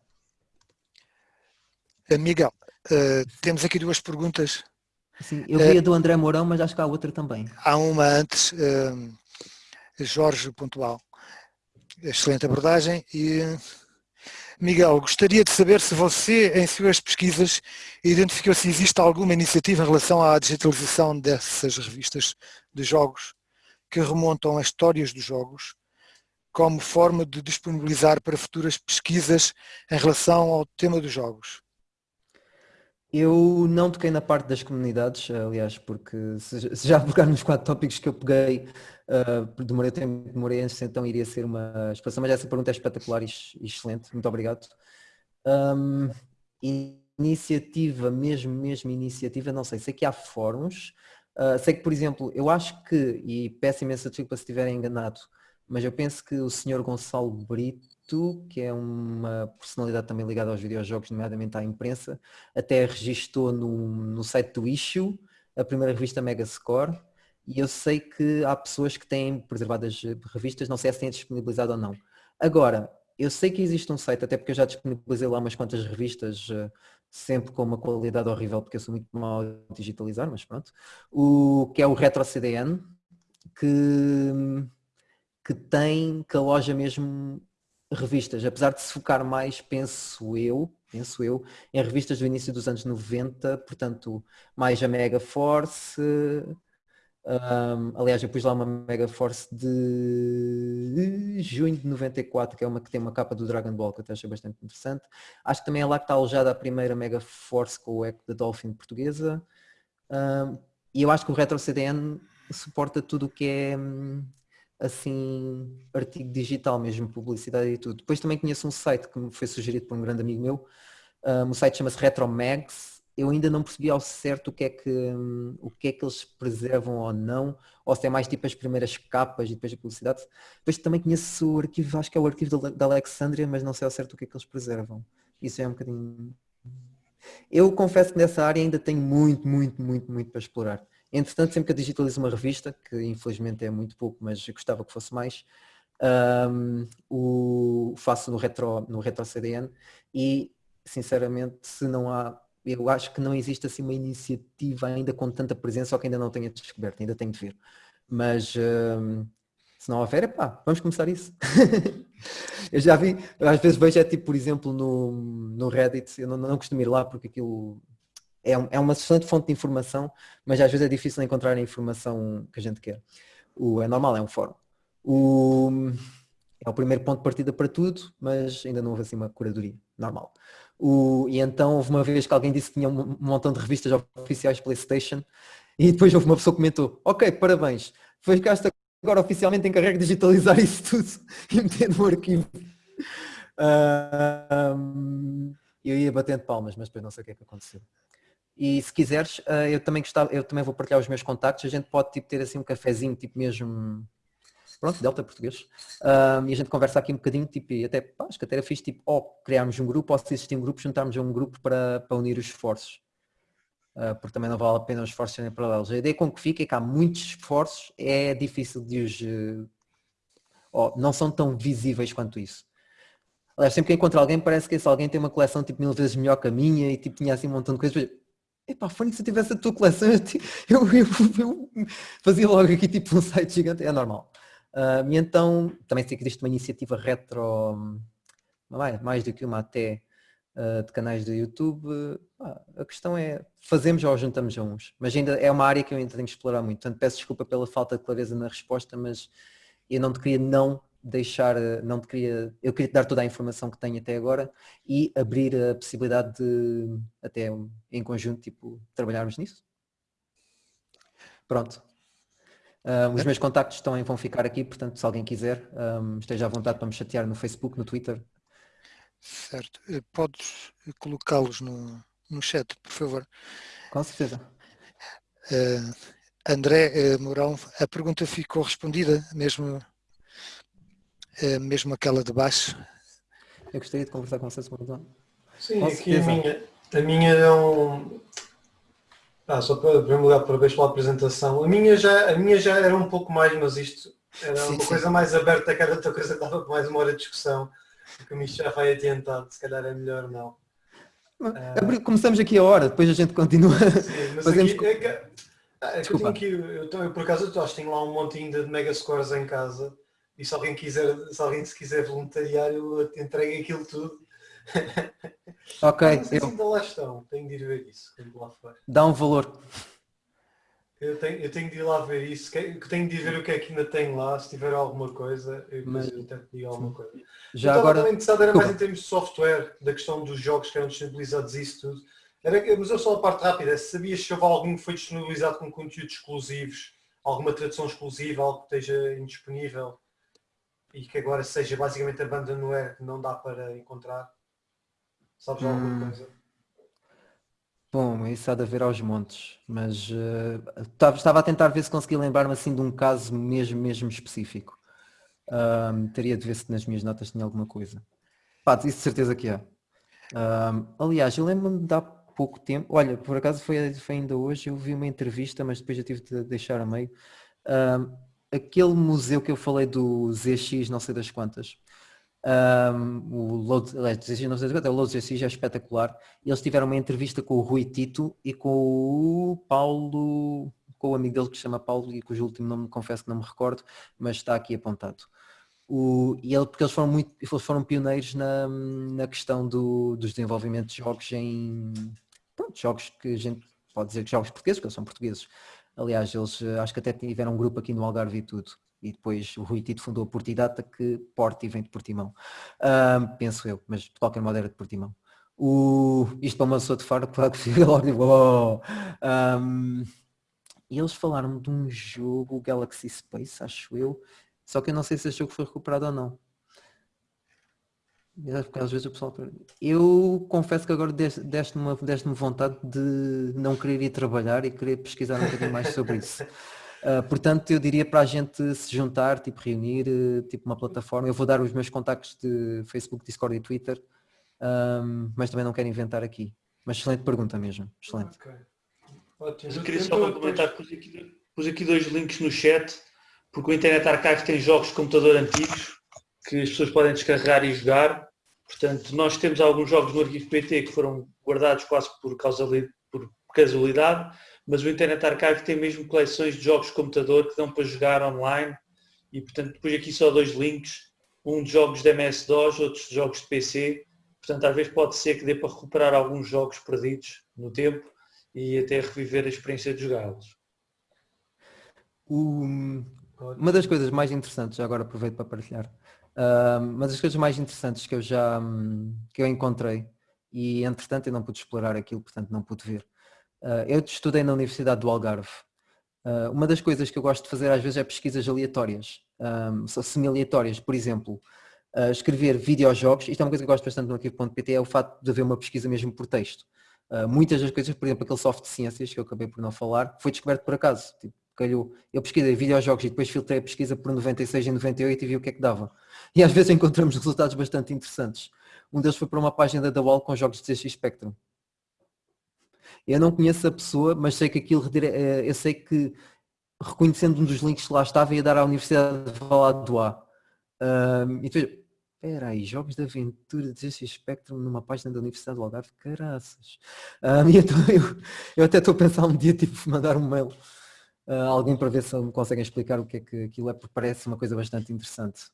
Eh, Miguel, uh, temos aqui duas perguntas. Sim, eu vi uh, a do André Mourão, mas acho que há outra também. Há uma antes, Jorge Pontual. Excelente abordagem e Miguel, gostaria de saber se você, em suas pesquisas, identificou se existe alguma iniciativa em relação à digitalização dessas revistas de jogos que remontam a histórias dos jogos, como forma de disponibilizar para futuras pesquisas em relação ao tema dos jogos. Eu não toquei na parte das comunidades, aliás, porque se já pegar nos quatro tópicos que eu peguei, uh, demorei tempo, demorei antes, então iria ser uma expressão, mas essa pergunta é espetacular e excelente, muito obrigado. Um, iniciativa, mesmo, mesmo iniciativa, não sei, sei que há fóruns, uh, sei que, por exemplo, eu acho que, e peço imensa desculpa se estiver enganado, mas eu penso que o senhor Gonçalo Brito que é uma personalidade também ligada aos videojogos, nomeadamente à imprensa, até registou no, no site do Issue, a primeira revista Megascore, e eu sei que há pessoas que têm preservadas revistas, não sei se têm disponibilizado ou não. Agora, eu sei que existe um site, até porque eu já disponibilizei lá umas quantas revistas, eh, sempre com uma qualidade horrível, porque eu sou muito mal a digitalizar, mas pronto, o, que é o RetroCDN, que, que tem, que aloja mesmo revistas, apesar de se focar mais, penso eu, penso eu, em revistas do início dos anos 90, portanto, mais a Mega Force, um, aliás, eu pus lá uma Mega Force de junho de 94, que é uma que tem uma capa do Dragon Ball, que eu até achei bastante interessante. Acho que também é lá que está alojada a primeira Mega Force com o eco da Dolphin portuguesa. Um, e eu acho que o Retro CDN suporta tudo o que é hum, assim artigo digital mesmo, publicidade e tudo. Depois também conheço um site que me foi sugerido por um grande amigo meu, um, o site chama-se Retromags, eu ainda não percebi ao certo o que, é que, um, o que é que eles preservam ou não, ou se é mais tipo as primeiras capas e depois a publicidade. Depois também conheço o arquivo, acho que é o arquivo da Alexandria, mas não sei ao certo o que é que eles preservam. Isso é um bocadinho... Eu confesso que nessa área ainda tenho muito, muito, muito, muito para explorar. Entretanto, sempre que eu digitalizo uma revista, que infelizmente é muito pouco, mas gostava que fosse mais, um, o faço no retro, no retro CDN e sinceramente se não há, eu acho que não existe assim uma iniciativa ainda com tanta presença ou que ainda não tenha descoberto, ainda tenho de ver. Mas um, se não houver, pá, vamos começar isso. eu já vi, às vezes vejo é tipo, por exemplo, no, no Reddit, eu não, não costumo ir lá porque aquilo é, é uma excelente fonte de informação, mas às vezes é difícil encontrar a informação que a gente quer. O, é normal, é um fórum. O, é o primeiro ponto de partida para tudo, mas ainda não houve assim uma curadoria, normal. O, e então houve uma vez que alguém disse que tinha um, montão de revistas oficiais Playstation e depois houve uma pessoa que comentou, ok, parabéns, ficaste agora oficialmente encarregue de digitalizar isso tudo e meter no arquivo. Uh, um, eu ia batendo palmas, mas depois não sei o que é que aconteceu. E se quiseres, eh, eu também gostava, eu também vou partilhar os meus contactos, a gente pode tipo, ter assim um cafezinho, tipo mesmo, pronto, Delta português, um, e a gente conversa aqui um bocadinho, tipo, e até, pá, acho que até era fixe, tipo, ou criarmos um grupo, ou se existir um grupo, juntarmos um grupo para, para unir os esforços. Uh, porque também não vale a pena os esforços serem paralelos. A ideia com que fica é que há muitos esforços, é difícil de os... Uh, não são tão visíveis quanto isso. Aliás, sempre que encontro alguém, parece que esse alguém tem uma coleção tipo mil vezes melhor que a minha e tipo tinha assim um montão de coisas. Epá, Fónix, se eu tivesse a tua coleção, eu, eu, eu, fazia logo aqui tipo um site gigante, é normal. Uh, e então, também sei que existe uma iniciativa retro, mais, mais do que uma até, uh, de canais do YouTube. Uh, a questão é, fazemos ou juntamos a uns. Mas ainda é uma área que eu ainda tenho que explorar muito. Portanto, peço desculpa pela falta de clareza na resposta, mas eu não te queria não deixar, eh, não te queria, eu queria te dar toda a informação que tenho até agora e abrir a possibilidade de até em conjunto tipo trabalharmos nisso. Pronto. Uh, os meus contactos também vão ficar aqui, portanto, se alguém quiser, um, esteja à vontade para me chatear no Facebook, no Twitter. Certo. Eh, podes colocá-los no, no chat, por favor. Com certeza. Uh, André uh, Mourão, a pergunta ficou respondida, mesmo, mesmo aquela de baixo. Eu gostaria de conversar com vocês, Sim, com aqui a minha, a minha é um, ah, só para, primeiro lugar, parabéns pela apresentação. A minha, já, a minha já era um pouco mais, mas isto era sim, uma sim. coisa mais aberta, cada outra coisa dava para mais uma hora de discussão, porque o Micho já vai adiantado, se calhar é melhor não. Uh... Começamos aqui a hora, depois a gente continua. Sim, mas Fazemos... aqui, é que, é que eu, tenho aqui, eu, eu, por acaso eu acho que tenho lá um montinho de mega scores em casa e se alguém quiser, se alguém se quiser voluntariar, eu entrego aquilo tudo Ok. Não eu... ainda lá estão, tenho de ir ver isso lá. Dá um valor. Eu tenho, eu tenho de ir lá ver isso, tenho de ir ver o que é que ainda tem lá, se tiver alguma coisa, eu, Mas... eu tento alguma coisa. Já eu agora... interessado era mais em termos de software, da questão dos jogos que eram disponibilizados e isso tudo. Era, mas eu só a parte rápida, sabias se houve algum que foi disponibilizado com conteúdos exclusivos, alguma tradução exclusiva, algo que esteja indisponível e que agora seja basicamente a banda no que não dá para encontrar? Sabes hum. alguma coisa? Bom, isso há de haver aos montes, mas uh, estava a tentar ver se conseguia lembrar-me assim de um caso mesmo, mesmo específico. Um, teria de ver se nas minhas notas tinha alguma coisa. Pá, isso de certeza que há. Um, aliás, eu lembro-me de há pouco tempo, olha, por acaso foi, foi, ainda hoje, eu vi uma entrevista, mas depois já tive de deixar a meio. Um, aquele museu que eu falei do ZX, não sei das quantas, um, o Load, não sei o Load já é espetacular. Eles tiveram uma entrevista com o Rui Tito e com o Paulo, com o amigo dele que se chama Paulo e cujo último nome confesso que não me recordo, mas está aqui apontado. O, e ele, porque eles foram muito, eles foram pioneiros na, na questão do, dos desenvolvimentos de jogos em pronto, jogos que a gente pode dizer que jogos portugueses, porque eles são portugueses. Aliás, eles eh, acho que até tiveram um grupo aqui no Algarve e tudo e depois o Rui Tito fundou a Portidata que Porti vem de Portimão. Um, penso eu, mas de qualquer modo era de Portimão. O, isto para uma pessoa de fora, claro que fica logo tipo, oh. um, e eles falaram de um jogo Galaxy Space, acho eu, só que eu não sei se esse jogo foi recuperado ou não. Porque às vezes o pessoal. Eu confesso que agora deste-me deste vontade de não querer ir trabalhar e querer pesquisar um bocadinho mais sobre isso. Uh, portanto, eu diria para a gente se juntar, tipo reunir, tipo uma plataforma. Eu vou dar os meus contactos de Facebook, Discord e Twitter, um, mas também não quero inventar aqui. Mas excelente pergunta mesmo, excelente. Okay. Ótimo. Eu queria só comentar, pus aqui, pus aqui dois links no chat, porque o Internet Archive tem jogos de computador antigos que as pessoas podem descarregar e jogar. Portanto, nós temos alguns jogos no arquivo PT que foram guardados quase por, por casualidade mas o Internet Archive tem mesmo coleções de jogos de computador que dão para jogar online e portanto depois aqui só dois links, um de jogos de MS-DOS, outros de jogos de PC, portanto às vezes pode ser que dê para recuperar alguns jogos perdidos no tempo e até reviver a experiência de jogá-los. Uma das coisas mais interessantes, agora aproveito para partilhar, uma das coisas mais interessantes que eu já que eu encontrei e entretanto eu não pude explorar aquilo, portanto não pude ver, Uh, eu estudei na Universidade do Algarve. Uh, uma das coisas que eu gosto de fazer às vezes é pesquisas aleatórias, semi-aleatórias. Por exemplo, uh, escrever videojogos, isto é uma coisa que eu gosto bastante no arquivo.pt, é o facto de haver uma pesquisa mesmo por texto. muitas das coisas, por exemplo, aquele soft de ciências que eu acabei por não falar, foi descoberto por acaso. Tipo, calhou. Eu pesquisei videojogos e depois filtrei a pesquisa por 96 e 98 e vi o que é que dava. E às vezes encontramos resultados bastante interessantes. Um deles foi para uma página da Wall com jogos de CX Spectrum. Eu não conheço a pessoa, mas sei que aquilo, eh, eu sei que reconhecendo um dos links que lá estava ia dar à Universidade de Valado. Um, e depois, espera aí, jogos de aventura de esse Spectrum numa página da Universidade do Algarve, caraças. Um, e então eu, eu até estou a pensar um dia tipo mandar um mail alguém para ver se me conseguem explicar o que é que aquilo é, porque parece uma coisa bastante interessante.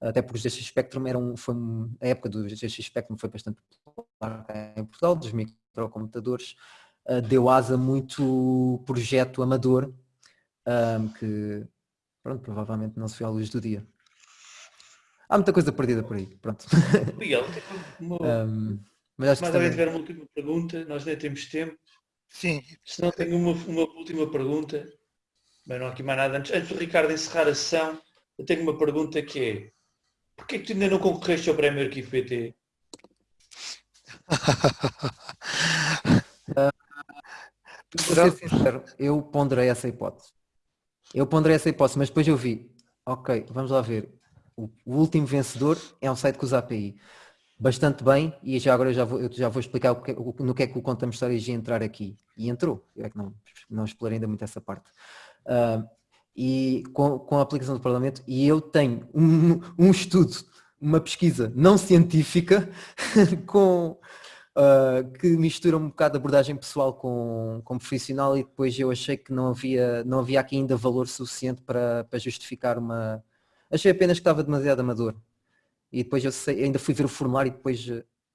Até porque o GX Spectrum era um, foi a época do GX Spectrum foi bastante popular em Portugal, dos microcomputadores, uh, deu asa a muito projeto amador um, que pronto, provavelmente não se viu à luz do dia. Há muita coisa perdida por aí, pronto. Miguel, uma... um, mas acho que também tiver uma última pergunta, nós nem temos tempo. Sim. Se não tenho uma, uma última pergunta. Bem, não há aqui mais nada. Antes, antes do Ricardo encerrar a sessão, eu tenho uma pergunta que é porquê é que tu ainda não concorreste ao Prémio Arquivo PT? uh, ser sincero, eu ponderei essa hipótese. Eu ponderei essa hipótese, mas depois eu vi, ok, vamos lá ver. O, último vencedor é um site que usa API. Bastante bem, e já agora eu já vou, eu já vou explicar o que, o, no que é que o Conta-me Histórias ia entrar aqui. E entrou, eu é que não, não explorei ainda muito essa parte. Uh, e com, com a aplicação do Parlamento, e eu tenho um, um estudo, uma pesquisa não científica com, uh, que mistura um bocado a abordagem pessoal com, com profissional e depois eu achei que não havia, não havia aqui ainda valor suficiente para, para justificar uma... Achei apenas que estava demasiado amador. E depois eu sei, ainda fui ver o formulário e depois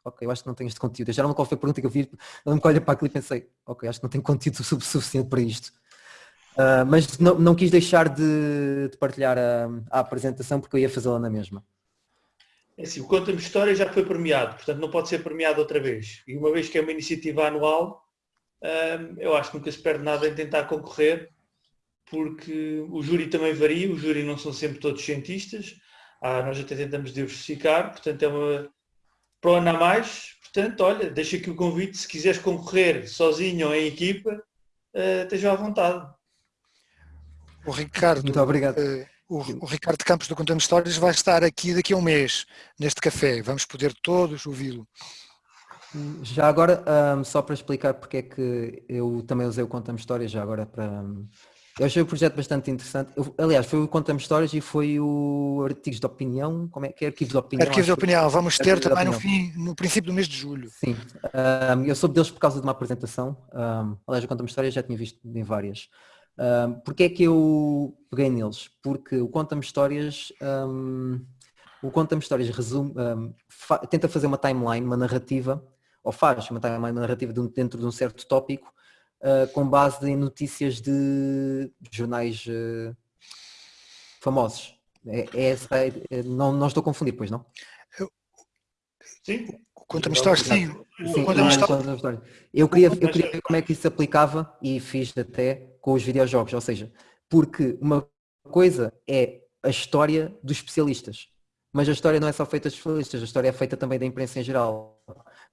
ok, eu acho que não tenho este conteúdo. Já não qual foi a pergunta que eu vi, eu me olho para aquilo e pensei, ok, acho que não tenho conteúdo suficiente para isto. Uh, mas não, não, quis deixar de, de partilhar a, a, apresentação porque eu ia fazê-la na mesma. É assim, o Conta-me História já foi premiado, portanto não pode ser premiado outra vez. E uma vez que é uma iniciativa anual, uh, eu acho que nunca se perde nada em tentar concorrer, porque o júri também varia, o júri não são sempre todos cientistas, ah, nós até tentamos diversificar, portanto é uma ano a mais, portanto, olha, deixa aqui o convite, se quiseres concorrer sozinho ou em equipa, uh, esteja à vontade. O Ricardo, Muito obrigado. Uh, o, o, Ricardo Campos do Contando Histórias vai estar aqui daqui a um mês, neste café. Vamos poder todos ouvi-lo. Já agora, um, só para explicar porque é que eu também usei o Contando Histórias, já agora para... Um, eu achei o projeto bastante interessante. Eu, aliás, foi o Contame Histórias e foi o Artigos de Opinião, como é que é? Arquivos de Opinião. Arquivos de Opinião, vamos ter também no, fim, no princípio do mês de julho. Sim, um, eu soube deles por causa de uma apresentação. Aliás, o Contame Histórias já tinha visto em várias. Um, Porquê é que eu peguei neles? Porque o Conta-me Histórias, um, o Conta-me Histórias resume, um, fa tenta fazer uma timeline, uma narrativa, ou faz uma timeline, uma narrativa de um, dentro de um certo tópico, uh, com base em notícias de jornais uh, famosos. É, é, é, não, não estou a confundir, pois não? Sim. Conta-me histórias, sim. sim conta história. Eu queria, eu queria ver como é que isso se aplicava e fiz até com os videojogos, ou seja, porque uma coisa é a história dos especialistas, mas a história não é só feita dos especialistas, a história é feita também da imprensa em geral.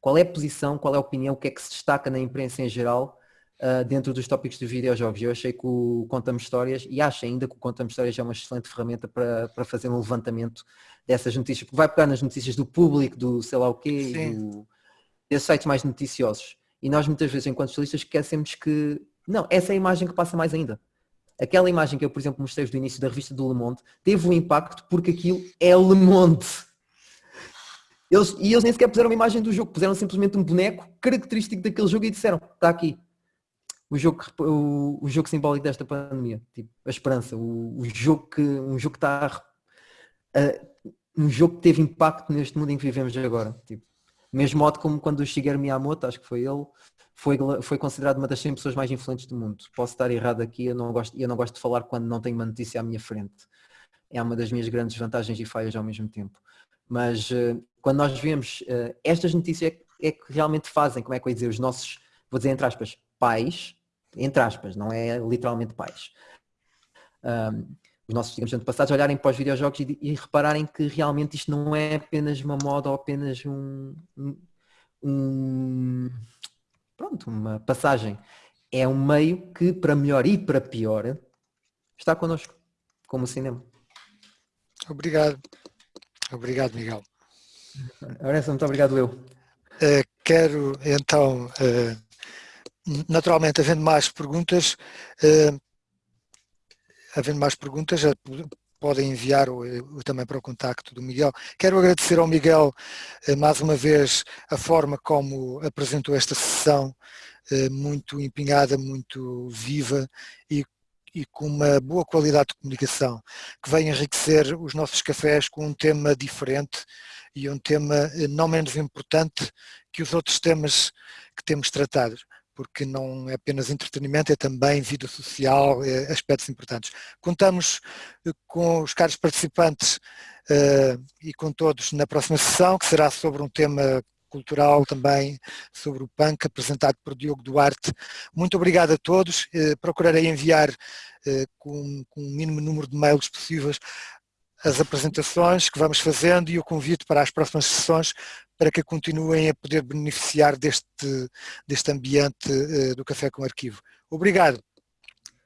Qual é a posição, qual é a opinião, o que é que se destaca na imprensa em geral uh, dentro dos tópicos dos videojogos. Eu achei que o Conta-me Histórias, e acho ainda que o Conta-me Histórias é uma excelente ferramenta para, para fazer um levantamento dessas notícias, porque vai pegar nas notícias do público, do sei lá o quê, do, desses sites mais noticiosos. E nós muitas vezes, enquanto jornalistas, esquecemos que, não, essa é a imagem que passa mais ainda. Aquela imagem que eu, por exemplo, mostrei do início da revista do Le Monde, teve um impacto porque aquilo é Le Monde. Eles, e eles nem sequer puseram uma imagem do jogo, puseram simplesmente um boneco característico daquele jogo e disseram, está aqui, o jogo, o, o jogo simbólico desta pandemia, tipo, a esperança, o, o jogo que um jogo que está um jogo que teve impacto neste mundo em que vivemos agora. Tipo, mesmo modo como quando o Shigeru Miyamoto, acho que foi ele, foi, foi considerado uma das 100 pessoas mais influentes do mundo. Posso estar errado aqui, eu não gosto, eu não gosto de falar quando não tenho uma notícia à minha frente. É uma das minhas grandes vantagens e falhas ao mesmo tempo. Mas uh, quando nós vemos uh, estas notícias é, é que realmente fazem, como é que eu ia dizer, os nossos, vou dizer entre aspas, pais, entre aspas, não é literalmente pais. Um, os nossos digamos, antepassados olharem para os videojogos e, e, repararem que realmente isto não é apenas uma moda ou apenas um, um, pronto, uma passagem. É um meio que, para melhor e para pior, está connosco, como o cinema. Obrigado. Obrigado, Miguel. Ora, muito obrigado eu. Uh, quero então uh, naturalmente, havendo mais perguntas, uh, havendo mais perguntas, podem enviar o, o, também para o contacto do Miguel. Quero agradecer ao Miguel uh, mais uma vez a forma como apresentou esta sessão, uh, muito empenhada, muito viva e, e com uma boa qualidade de comunicação, que vem enriquecer os nossos cafés com um tema diferente e um tema não menos importante que os outros temas que temos tratado porque não é apenas entretenimento, é também vida social, é aspectos importantes. Contamos eh, com os caros participantes uh, e com todos na próxima sessão, que será sobre um tema cultural também sobre o punk, apresentado por Diogo Duarte. Muito obrigado a todos, eh, procurarei enviar eh, com, com o mínimo número de mails possíveis as apresentações que vamos fazendo e o convite para as próximas sessões para que continuem a poder beneficiar deste, deste ambiente do Café com Arquivo. Obrigado.